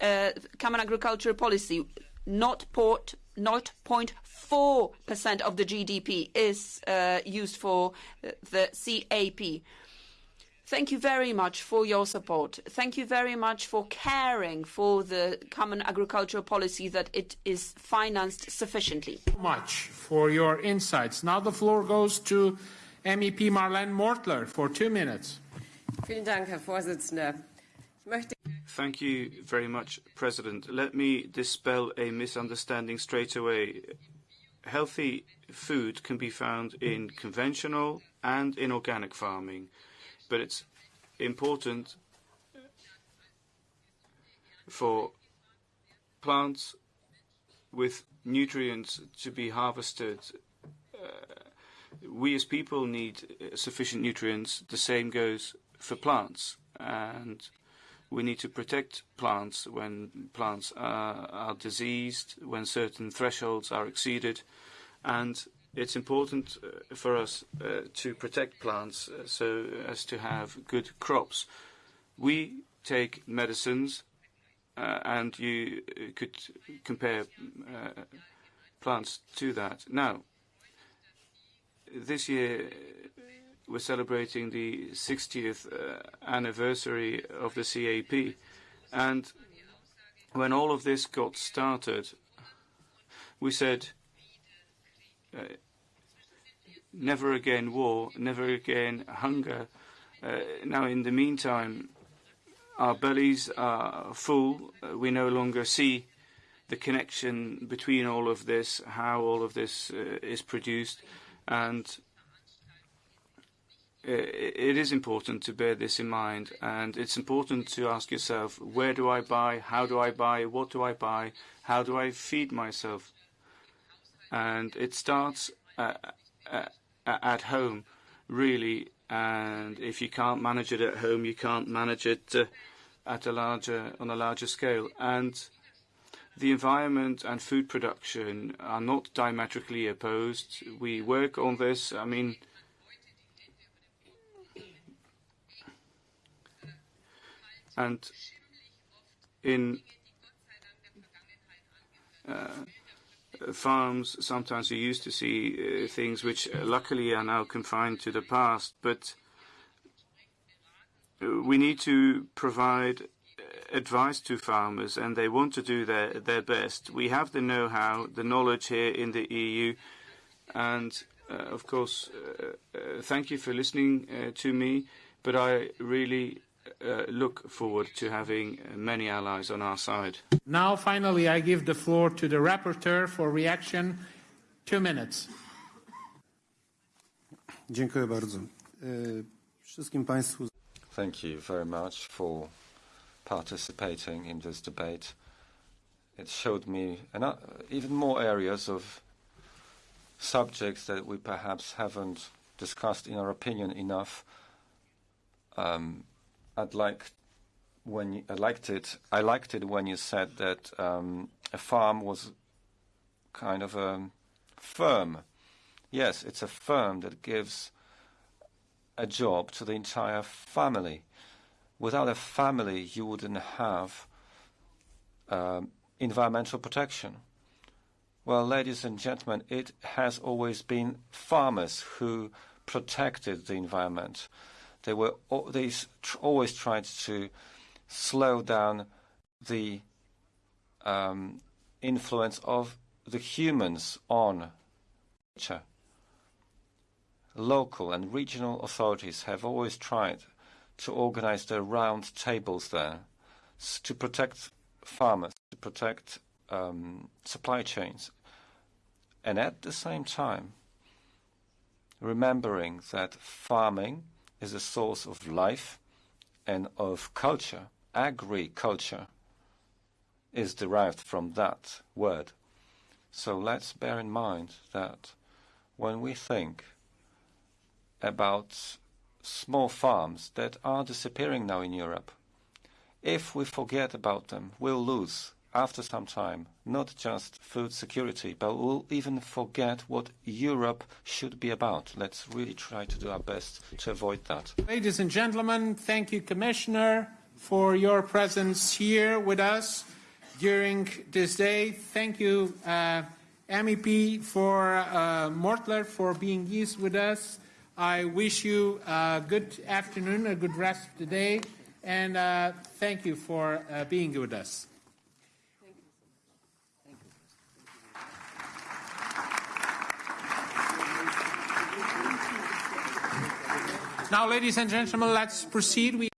S13: uh, Common Agricultural Policy, not port, 0.4% of the GDP is uh, used for uh, the CAP. Thank you very much for your support. Thank you very much for caring for the common agricultural policy that it is financed sufficiently.
S3: much for your insights. Now the floor goes to MEP Marlene Mortler for two minutes.
S27: Vielen Dank, Herr Vorsitzender.
S10: Thank you very much, President. Let me dispel a misunderstanding straight away. Healthy food can be found in conventional and in organic farming but it's important for plants with nutrients to be harvested. Uh, we as people need sufficient nutrients. The same goes for plants. And we need to protect plants when plants are, diseased, when certain thresholds are exceeded. And it's important uh, for us uh, to protect plants uh, so as to have good crops. We take medicines, and you could compare plants to that. Now, this year we're celebrating the 60th anniversary of the CAP, and when all of this got started, we said uh, never again war, never again hunger. Uh, now, in the meantime, our bellies are full. Uh, we no longer see the connection between all of this, how all of this uh, is produced, and uh, it is important to bear this in mind. And it's important to ask yourself, where do I buy? How do I buy? What do I buy? How do I feed myself? And it starts uh, uh, at home, really. And if you can't manage it at home, you can't manage it uh, at a larger on a larger scale. And the environment and food production are not diametrically opposed. We work on this. I mean. And in uh, farms, sometimes you used to see uh, things which uh, luckily are now confined to the past, but uh, we need to provide advice to farmers, and they want to do their, their best. We have the know-how, the knowledge here in the EU, and uh, of course, uh, uh, thank you for listening to me, but I really uh, look forward to having many allies on our side.
S3: Now, finally, I give the floor to the rapporteur for reaction. Two minutes.
S6: Dziękuję bardzo. Wszystkim Państwu.
S7: Thank you very much for participating in this debate. It showed me even more areas of subjects that we perhaps haven't discussed, in our opinion, enough. Um, I'd like when you, I liked it. I liked it when you said that um, a farm was kind of a firm. Yes, it's a firm that gives a job to the entire family. Without a family, you wouldn't have um, environmental protection. Well, ladies and gentlemen, it has always been farmers who protected the environment. They were they always tried to slow down the um, influence of the humans on nature. local and regional authorities have always tried to organize their round tables there to protect farmers, to protect um, supply chains, and at the same time, remembering that farming is a source of life and of culture. Agriculture is derived from that word. So let's bear in mind that when we think about small farms that are disappearing now in Europe, if we forget about them, we'll lose after some time not just food security, but we'll even forget what Europe should be about. Let's really try to do our best to avoid that.
S3: Ladies and gentlemen, thank you, Commissioner, for your presence here with us during this day. Thank you, uh, MEP for uh, Mortler for being here with us. I wish you a good afternoon, a good rest of the day, and uh, thank you for uh, being with us. Now, ladies and gentlemen, let's proceed. We